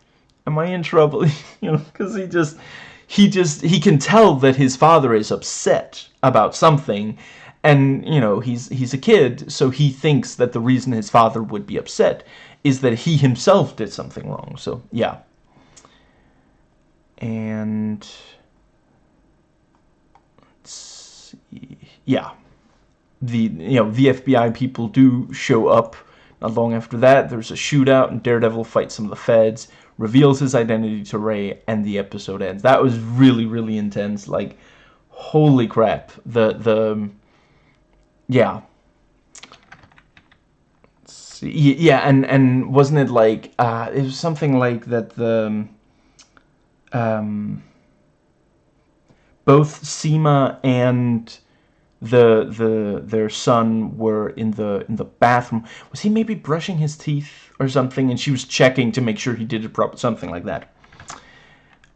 Am I in trouble? *laughs* you know, because he just he just he can tell that his father is upset about something and you know he's he's a kid so he thinks that the reason his father would be upset is that he himself did something wrong so yeah and let's see yeah the you know the FBI people do show up not long after that there's a shootout and Daredevil fights some of the feds reveals his identity to Ray, and the episode ends. That was really, really intense. Like, holy crap. The, the, yeah. Yeah, and, and wasn't it like, uh, it was something like that the, um, both Seema and the the their son were in the in the bathroom. Was he maybe brushing his teeth or something? And she was checking to make sure he did it properly, something like that.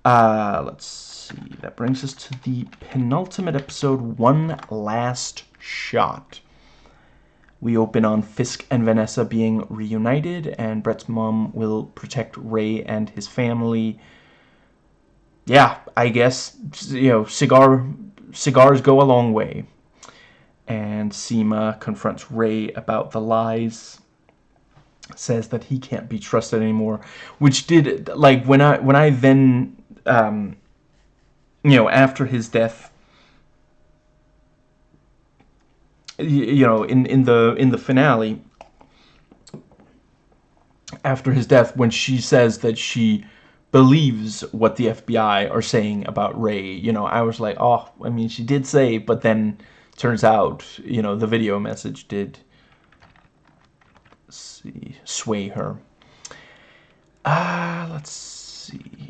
Uh, let's see. That brings us to the penultimate episode, One Last Shot. We open on Fisk and Vanessa being reunited, and Brett's mom will protect Ray and his family. Yeah, I guess, you know, cigar cigars go a long way and Seema confronts Ray about the lies says that he can't be trusted anymore which did like when I when I then um, you know after his death you know in in the in the finale after his death when she says that she believes what the FBI are saying about Ray you know I was like oh I mean she did say but then turns out, you know, the video message did see, sway her. Ah, uh, let's see.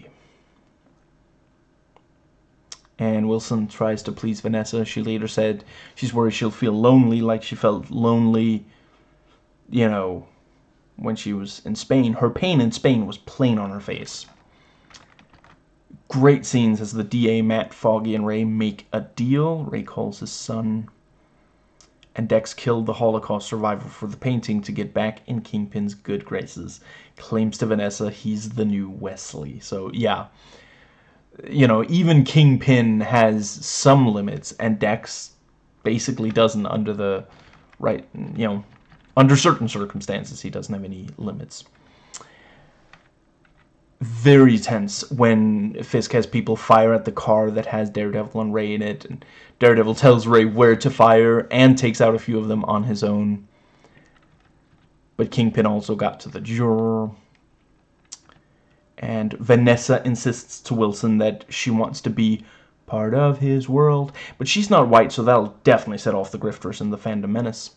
And Wilson tries to please Vanessa. She later said she's worried she'll feel lonely like she felt lonely, you know, when she was in Spain. Her pain in Spain was plain on her face. Great scenes as the DA, Matt, Foggy, and Ray make a deal. Ray calls his son. And Dex killed the Holocaust survivor for the painting to get back in Kingpin's good graces. Claims to Vanessa he's the new Wesley. So, yeah. You know, even Kingpin has some limits, and Dex basically doesn't under the right, you know, under certain circumstances, he doesn't have any limits very tense when Fisk has people fire at the car that has Daredevil and Ray in it. And Daredevil tells Ray where to fire and takes out a few of them on his own. But Kingpin also got to the juror. And Vanessa insists to Wilson that she wants to be part of his world. But she's not white, so that'll definitely set off the grifters and the Phantom Menace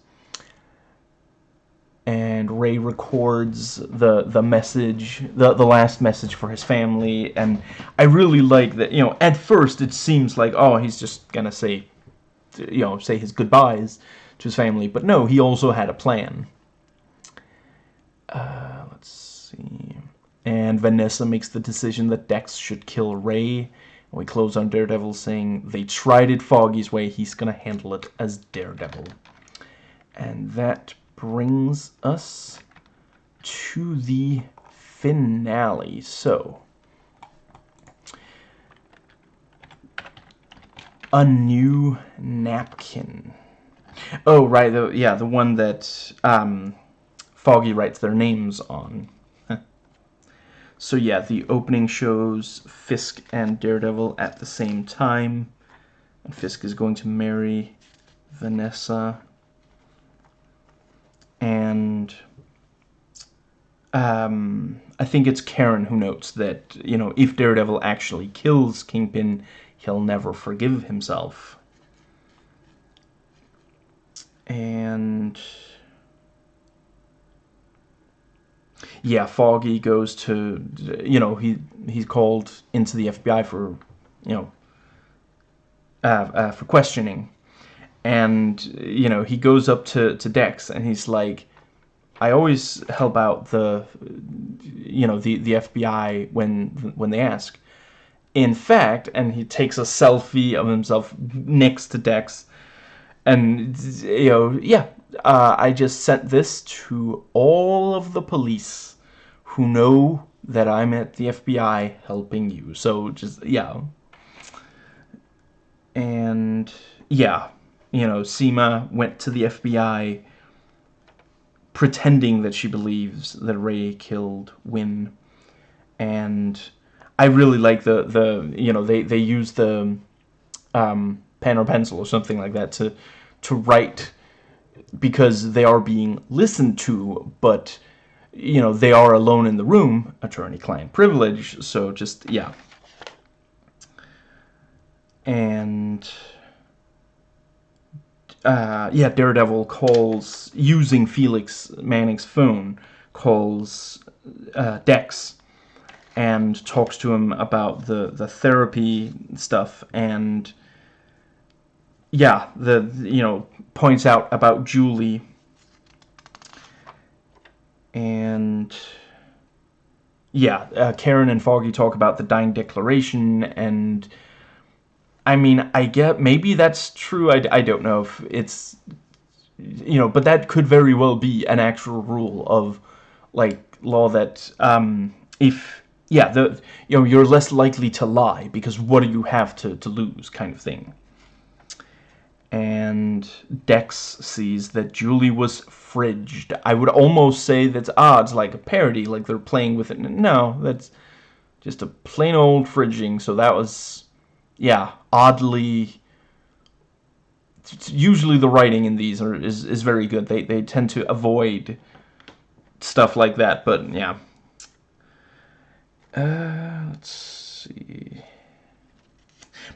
and Ray records the the message, the the last message for his family, and I really like that. You know, at first it seems like oh he's just gonna say, you know, say his goodbyes to his family, but no, he also had a plan. Uh, let's see, and Vanessa makes the decision that Dex should kill Ray. And we close on Daredevil saying they tried it Foggy's way, he's gonna handle it as Daredevil. And that brings us to the finale. So, a new napkin. Oh, right, the, yeah, the one that um, Foggy writes their names on. So yeah, the opening shows Fisk and Daredevil at the same time. And Fisk is going to marry Vanessa and um, I think it's Karen who notes that, you know, if Daredevil actually kills Kingpin, he'll never forgive himself. And... Yeah, Foggy goes to, you know, he he's called into the FBI for, you know, uh, uh, for questioning and you know he goes up to to Dex and he's like I always help out the, you know, the the FBI when when they ask. In fact, and he takes a selfie of himself next to Dex, and you know, yeah, uh, I just sent this to all of the police who know that I'm at the FBI helping you. So just yeah, and yeah, you know, Seema went to the FBI pretending that she believes that Ray killed Win. And I really like the, the you know, they, they use the um, pen or pencil or something like that to, to write because they are being listened to, but, you know, they are alone in the room, attorney-client privilege, so just, yeah. And uh, yeah, Daredevil calls, using Felix Manning's phone, calls uh, Dex and talks to him about the, the therapy stuff and yeah, the, you know, points out about Julie and yeah, uh, Karen and Foggy talk about the dying declaration and I mean, I get maybe that's true. I, I don't know if it's you know, but that could very well be an actual rule of like law that um, if yeah, the you know you're less likely to lie because what do you have to to lose, kind of thing. And Dex sees that Julie was fridged. I would almost say that's odds like a parody, like they're playing with it. No, that's just a plain old fridging. So that was yeah, oddly usually the writing in these are is, is very good. They they tend to avoid stuff like that, but yeah. Uh, let's see.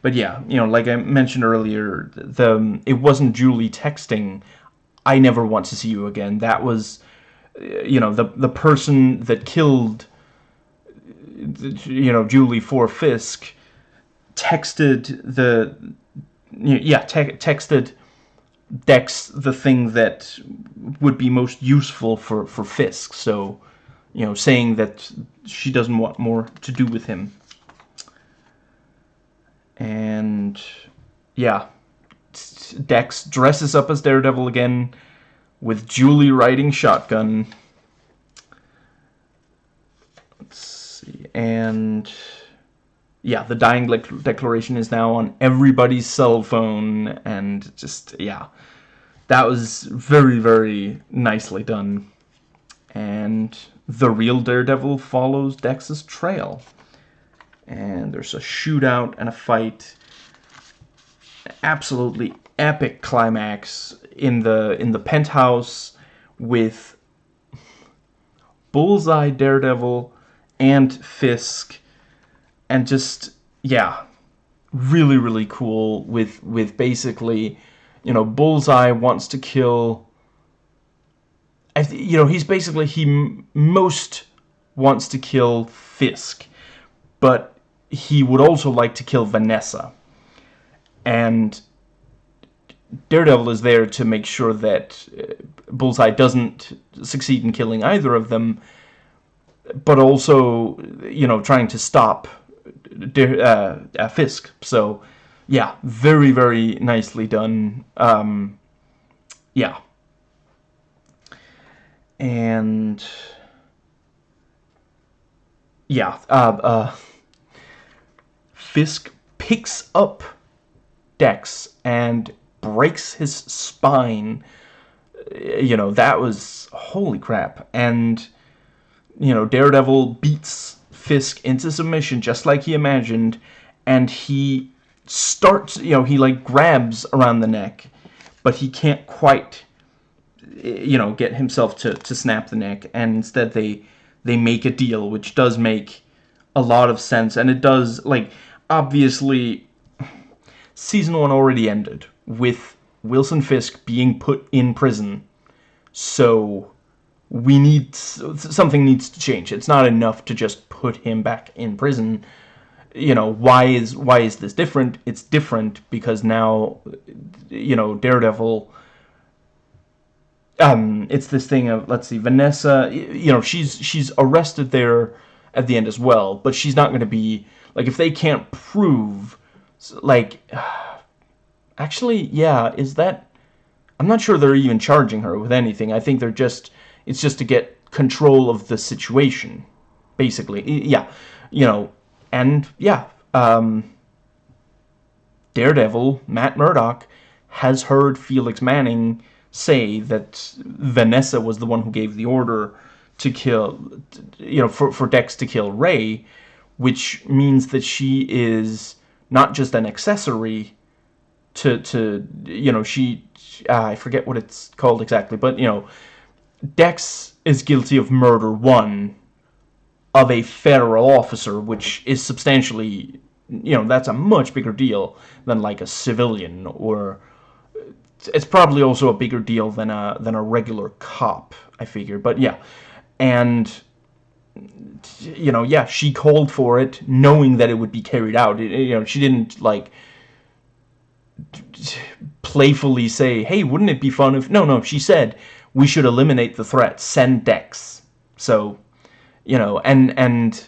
But yeah, you know, like I mentioned earlier, the um, it wasn't Julie texting, "I never want to see you again." That was, uh, you know, the the person that killed, you know, Julie for Fisk texted the yeah te texted Dex the thing that would be most useful for for Fisk. So you know, saying that she doesn't want more to do with him. And yeah, Dex dresses up as Daredevil again with Julie riding shotgun. Let's see, and yeah, the dying declaration is now on everybody's cell phone, and just, yeah, that was very, very nicely done. And the real Daredevil follows Dex's trail. And there's a shootout and a fight. Absolutely epic climax in the in the penthouse with Bullseye Daredevil and Fisk and just yeah really really cool with with basically you know bullseye wants to kill you know he's basically he most wants to kill fisk but he would also like to kill vanessa and daredevil is there to make sure that uh, bullseye doesn't succeed in killing either of them but also you know trying to stop uh, uh, Fisk. So, yeah, very, very nicely done. Um, yeah. And, yeah, uh, uh, Fisk picks up Dex and breaks his spine. Uh, you know, that was, holy crap. And, you know, Daredevil beats Fisk into submission just like he imagined, and he starts, you know, he like grabs around the neck, but he can't quite, eh, you know, get himself to, to snap the neck, and instead they, they make a deal, which does make a lot of sense, and it does, like, obviously, season one already ended with Wilson Fisk being put in prison, so we need something needs to change. It's not enough to just put him back in prison. You know, why is why is this different? It's different because now you know, Daredevil um, it's this thing of let's see, Vanessa. You know, she's she's arrested there at the end as well, but she's not going to be like if they can't prove like. *sighs* Actually, yeah, is that? I'm not sure they're even charging her with anything. I think they're just it's just to get control of the situation, basically. Yeah, you know, and yeah, um, Daredevil Matt Murdock has heard Felix Manning say that Vanessa was the one who gave the order to kill, you know, for, for Dex to kill Ray, which means that she is not just an accessory to, to you know, she, uh, I forget what it's called exactly, but, you know, Dex is guilty of murder, one, of a federal officer, which is substantially, you know, that's a much bigger deal than, like, a civilian or it's probably also a bigger deal than a than a regular cop I figure but yeah. And you know yeah she called for it knowing that it would be carried out. It, you know she didn't like playfully say hey wouldn't it be fun if no no she said we should eliminate the threat. Send Dex. So you know and and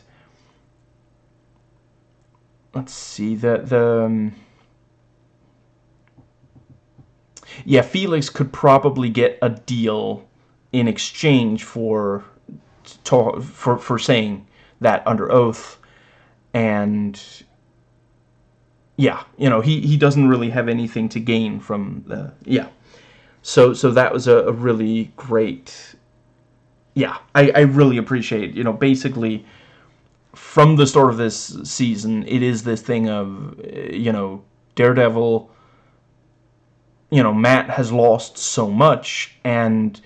let's see the the um, yeah, Felix could probably get a deal in exchange for for for saying that under oath, and yeah, you know, he he doesn't really have anything to gain from the yeah. So so that was a, a really great. Yeah, I I really appreciate you know basically from the start of this season, it is this thing of you know Daredevil you know, Matt has lost so much and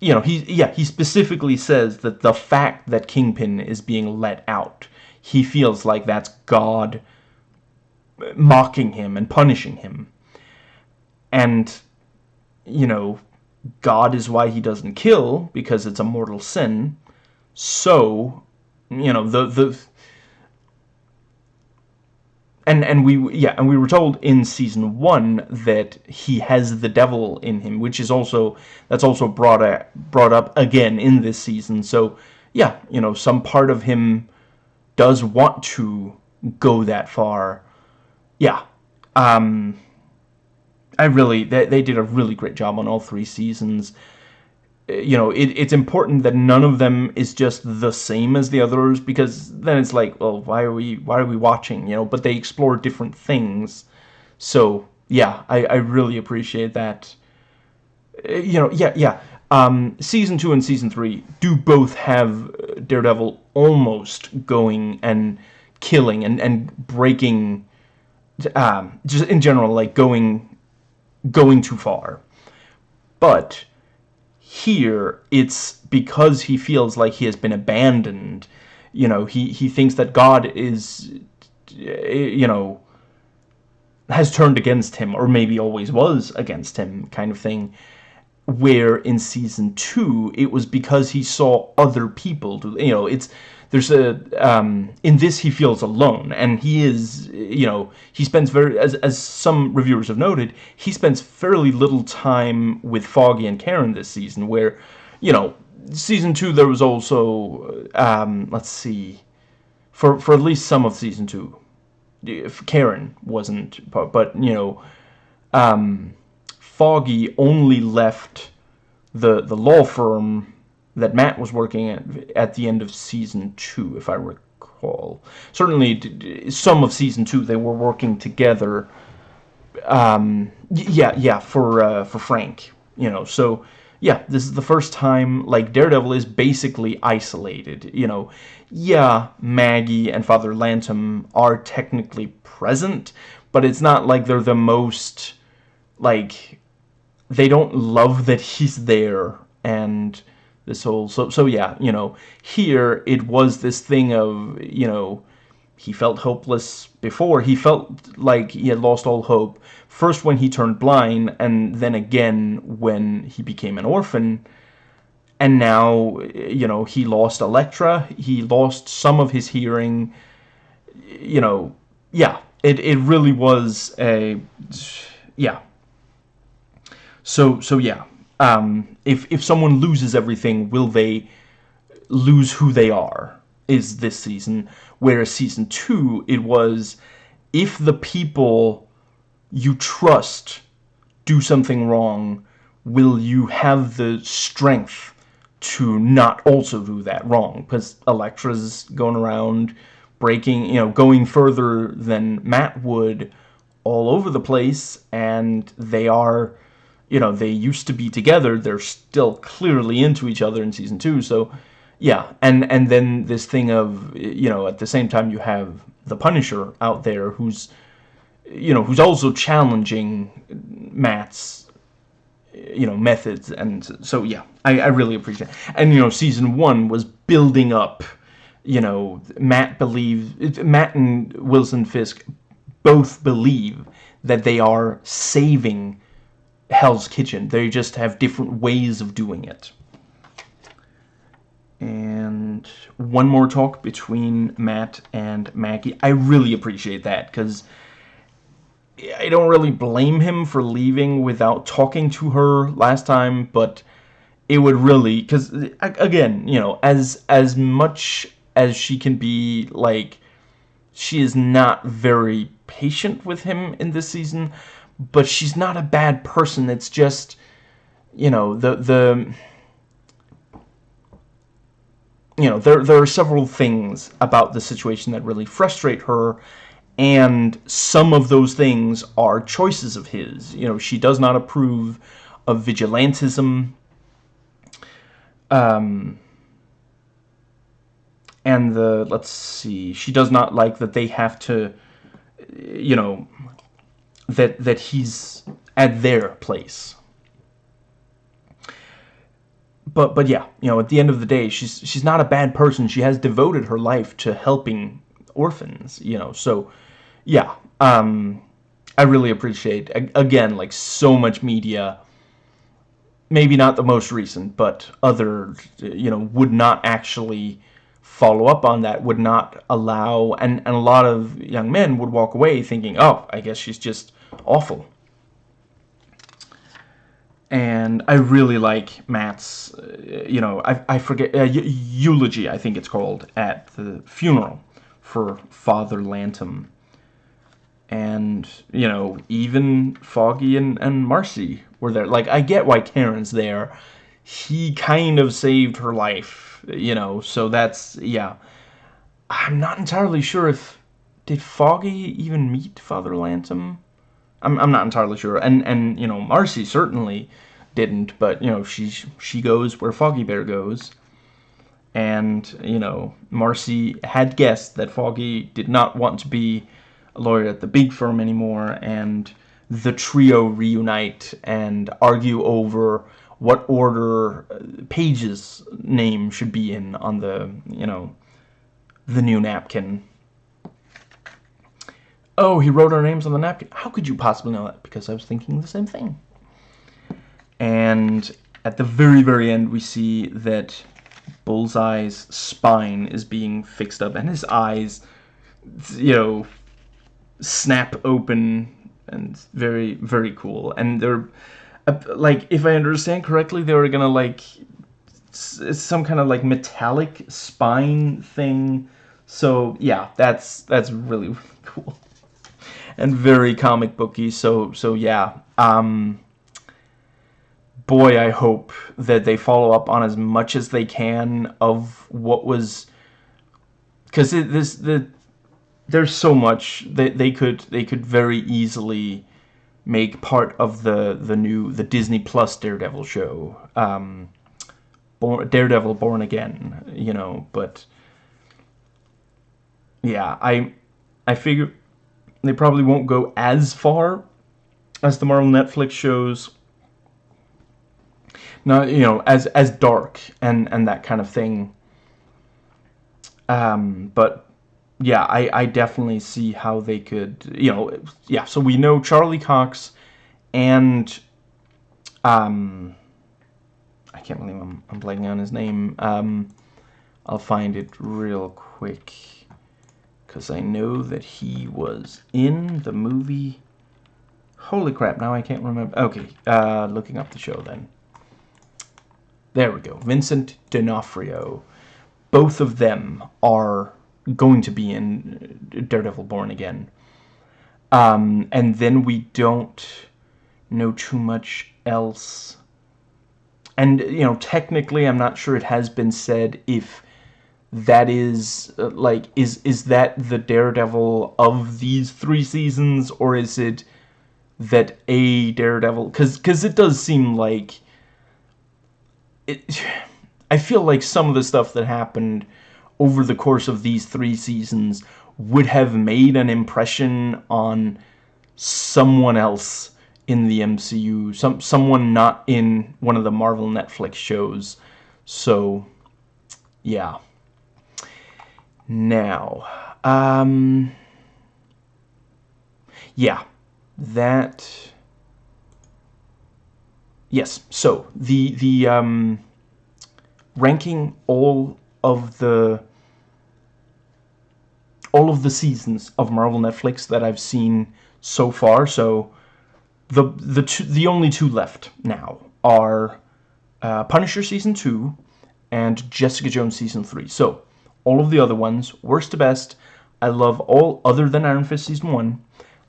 you know, he yeah, he specifically says that the fact that Kingpin is being let out, he feels like that's God mocking him and punishing him. And you know, God is why he doesn't kill because it's a mortal sin. So, you know, the the and and we yeah and we were told in season one that he has the devil in him which is also that's also brought up, brought up again in this season. So yeah you know some part of him does want to go that far. Yeah um I really they, they did a really great job on all three seasons you know, it, it's important that none of them is just the same as the others because then it's like, well, why are we why are we watching? You know, but they explore different things. So yeah, I, I really appreciate that. Uh, you know, yeah, yeah. Um, season two and season three do both have Daredevil almost going and killing and and breaking. Um, just in general, like going going too far, but here it's because he feels like he has been abandoned. You know he he thinks that god is you know has turned against him or maybe always was against him kind of thing. Where in season 2 it was because he saw other people do you know it's there's a um, in this he feels alone and he is you know he spends very as, as some reviewers have noted he spends fairly little time with Foggy and Karen this season where you know season two there was also um, let's see for for at least some of season two if Karen wasn't but, but you know um, Foggy only left the the law firm that Matt was working at at the end of season two, if I recall. Certainly, some of season two they were working together. Um, yeah, yeah, for uh, for Frank, you know. So yeah, this is the first time like Daredevil is basically isolated. You know, yeah, Maggie and Father Lantom are technically present, but it's not like they're the most like they don't love that he's there and this whole so so yeah you know here it was this thing of you know he felt hopeless before. He felt like he had lost all hope first when he turned blind and then again when he became an orphan. And now you know he lost Elektra. He lost some of his hearing. You know yeah it, it really was a yeah. So so yeah Um, if if someone loses everything, will they lose who they are? Is this season? Whereas season two, it was if the people you trust do something wrong, will you have the strength to not also do that wrong? Because Elektra's going around breaking, you know, going further than Matt would all over the place, and they are, you know, they used to be together. They're still clearly into each other in season two, so yeah. And and then this thing of, you know, at the same time you have the Punisher out there who's, you know, who's also challenging Matt's you know methods and so yeah I, I really appreciate it. and you know season one was building up you know Matt believes Matt and Wilson Fisk both believe that they are saving Hell's Kitchen. They just have different ways of doing it. And one more talk between Matt and Maggie. I really appreciate that because I don't really blame him for leaving without talking to her last time, but it would really because again, you know, as as much as she can be like she is not very patient with him in this season, but she's not a bad person. It's just you know, the the you know, there there are several things about the situation that really frustrate her and some of those things are choices of his. You know, she does not approve of vigilantism. Um, and the, let's see, she does not like that they have to, you know, that, that he's at their place. But, but yeah, you know, at the end of the day, she's, she's not a bad person. She has devoted her life to helping orphans, you know, so yeah, um, I really appreciate, again, like so much media, maybe not the most recent, but other, you know, would not actually follow up on that, would not allow, and, and a lot of young men would walk away thinking, oh, I guess she's just awful. And I really like Matt's, uh, you know, I, I forget, uh, eulogy, I think it's called, at the funeral for Father Lantom and you know even Foggy and, and Marci were there. Like I get why Karen's there. He kind of saved her life you know so that's yeah. I'm not entirely sure if did Foggy even meet Father Lantom I'm, I'm not entirely sure and and you know Marci certainly didn't but you know she she goes where Foggy Bear goes and you know Marci had guessed that Foggy did not want to be a lawyer at the big firm anymore, and the trio reunite and argue over what order uh, Page's name should be in on the, you know, the new napkin. Oh, he wrote our names on the napkin. How could you possibly know that? Because I was thinking the same thing. And at the very, very end, we see that Bullseye's spine is being fixed up, and his eyes, you know, snap open and very very cool and they're uh, like if i understand correctly they were gonna like some kind of like metallic spine thing so yeah that's that's really, really *laughs* cool and very comic booky so so yeah um boy i hope that they follow up on as much as they can of what was because this the there's so much they they could they could very easily make part of the the new the Disney Plus Daredevil show. Um, Born, Daredevil Born Again, you know, but yeah, I I figure they probably won't go as far as the Marvel Netflix shows. Not you know as as dark and and that kind of thing. Um, but yeah, I, I definitely see how they could, you know, yeah, so we know Charlie Cox and, um, I can't believe I'm, I'm blanking on his name, um, I'll find it real quick, because I know that he was in the movie, holy crap, now I can't remember, okay, uh, looking up the show then. There we go. Vincent D'Onofrio. Both of them are going to be in Daredevil Born Again. Um, and then we don't know too much else. And, you know, technically, I'm not sure it has been said if that is, uh, like, is, is that the Daredevil of these three seasons, or is it that a Daredevil... Because cause it does seem like... It, *sighs* I feel like some of the stuff that happened over the course of these three seasons would have made an impression on someone else in the MCU, some someone not in one of the Marvel Netflix shows. So, yeah. Now, um, yeah, that. Yes. So the the um, ranking all of the all of the seasons of Marvel Netflix that I've seen so far. So the the two, the only two left now are uh, Punisher season two and Jessica Jones season three. So all of the other ones, worst to best. I love all other than Iron Fist season one,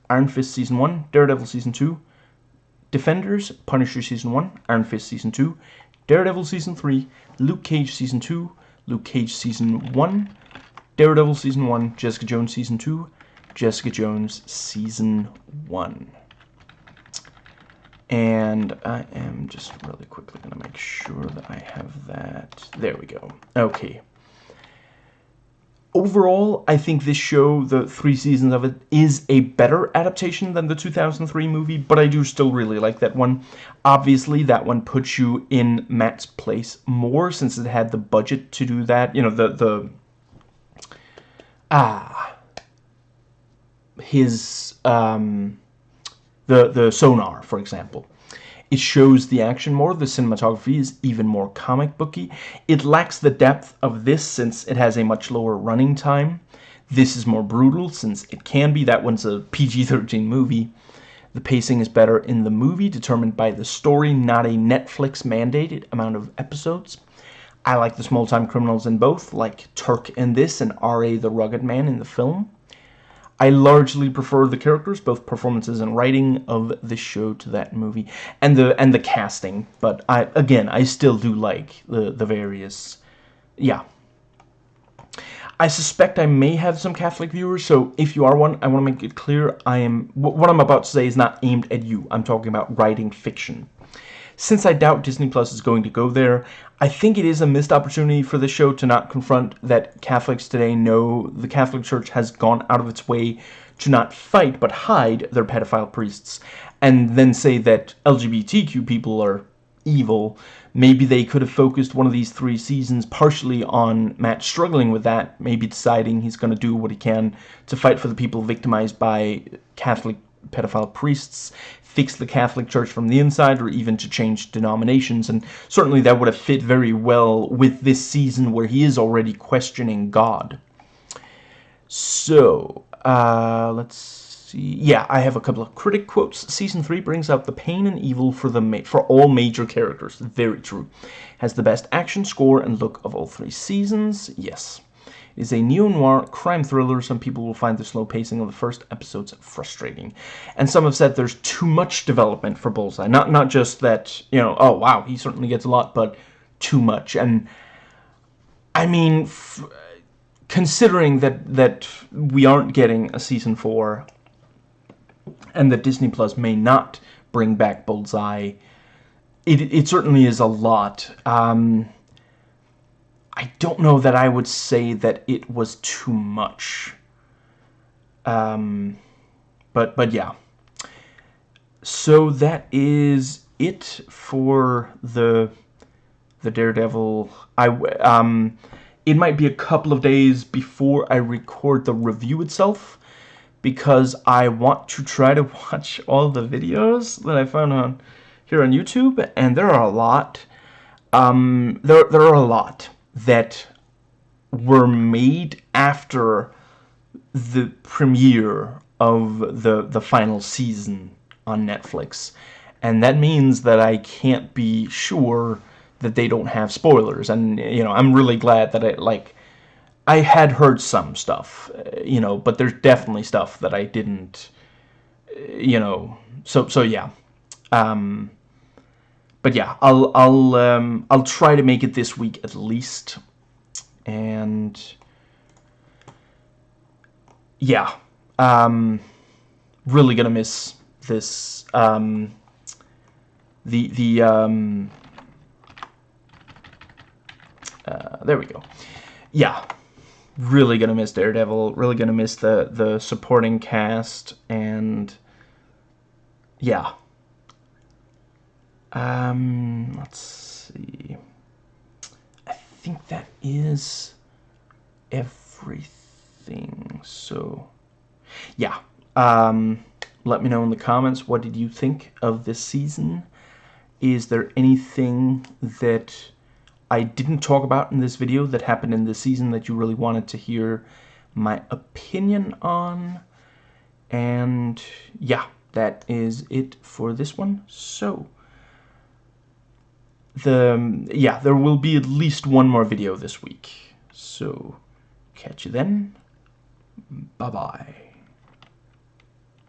Iron Fist season one, Daredevil season two, Defenders, Punisher season one, Iron Fist season two, Daredevil season three, Luke Cage season two, Luke Cage season one, Daredevil Season 1, Jessica Jones Season 2, Jessica Jones Season 1. And I am just really quickly going to make sure that I have that. There we go. Okay. Overall, I think this show, the three seasons of it, is a better adaptation than the 2003 movie, but I do still really like that one. Obviously, that one puts you in Matt's place more since it had the budget to do that. You know, the, the ah his um, the the sonar, for example. It shows the action more. The cinematography is even more comic booky. It lacks the depth of this since it has a much lower running time. This is more brutal since it can be. That one's a PG-13 movie. The pacing is better in the movie, determined by the story, not a Netflix mandated amount of episodes. I like the small-time criminals in both, like Turk in this and R.A. the Rugged Man in the film. I largely prefer the characters, both performances and writing of the show to that movie, and the and the casting. But I again, I still do like the the various, yeah. I suspect I may have some Catholic viewers, so if you are one, I want to make it clear I am what I'm about to say is not aimed at you. I'm talking about writing fiction. Since I doubt Disney Plus is going to go there, I think it is a missed opportunity for the show to not confront that Catholics today know the Catholic Church has gone out of its way to not fight but hide their pedophile priests and then say that LGBTQ people are evil. Maybe they could have focused one of these three seasons partially on Matt struggling with that, maybe deciding he's going to do what he can to fight for the people victimized by Catholic pedophile priests, fix the Catholic Church from the inside or even to change denominations and certainly that would have fit very well with this season where he is already questioning God. So, uh, let's see. Yeah, I have a couple of critic quotes. Season 3 brings out the pain and evil for the for all major characters. Very true. Has the best action score and look of all three seasons. Yes is a neo-noir crime thriller. Some people will find the slow pacing of the first episodes frustrating. And some have said there's too much development for Bullseye. Not, not just that, you know, oh, wow, he certainly gets a lot, but too much. And, I mean, considering that, that we aren't getting a Season 4, and that Disney Plus may not bring back Bullseye, it, it certainly is a lot. Um, I don't know that I would say that it was too much. Um, but, but yeah. So that is it for the the Daredevil. I um, it might be a couple of days before I record the review itself because I want to try to *laughs* watch all the videos that I found on here on YouTube, and there are a lot. Um, there there are a lot that were made after the premiere of the the final season on Netflix and that means that I can't be sure that they don't have spoilers. And, you know, I'm really glad that I like, I had heard some stuff, you know, but there's definitely stuff that I didn't, you know, so, so yeah. Um, but yeah, I'll, I'll, um, I'll try to make it this week at least. And, yeah, um, really gonna miss this, um, the, the, um, uh, there we go. Yeah, really gonna miss Daredevil, really gonna miss the, the supporting cast, and, yeah. Um, let's see. I think that is everything, so, yeah. Um, let me know in the comments, what did you think of this season? Is there anything that I didn't talk about in this video that happened in this season that you really wanted to hear my opinion on? And yeah, that is it for this one. So, the um, yeah, there will be at least one more video this week. So, catch you then. Bye-bye.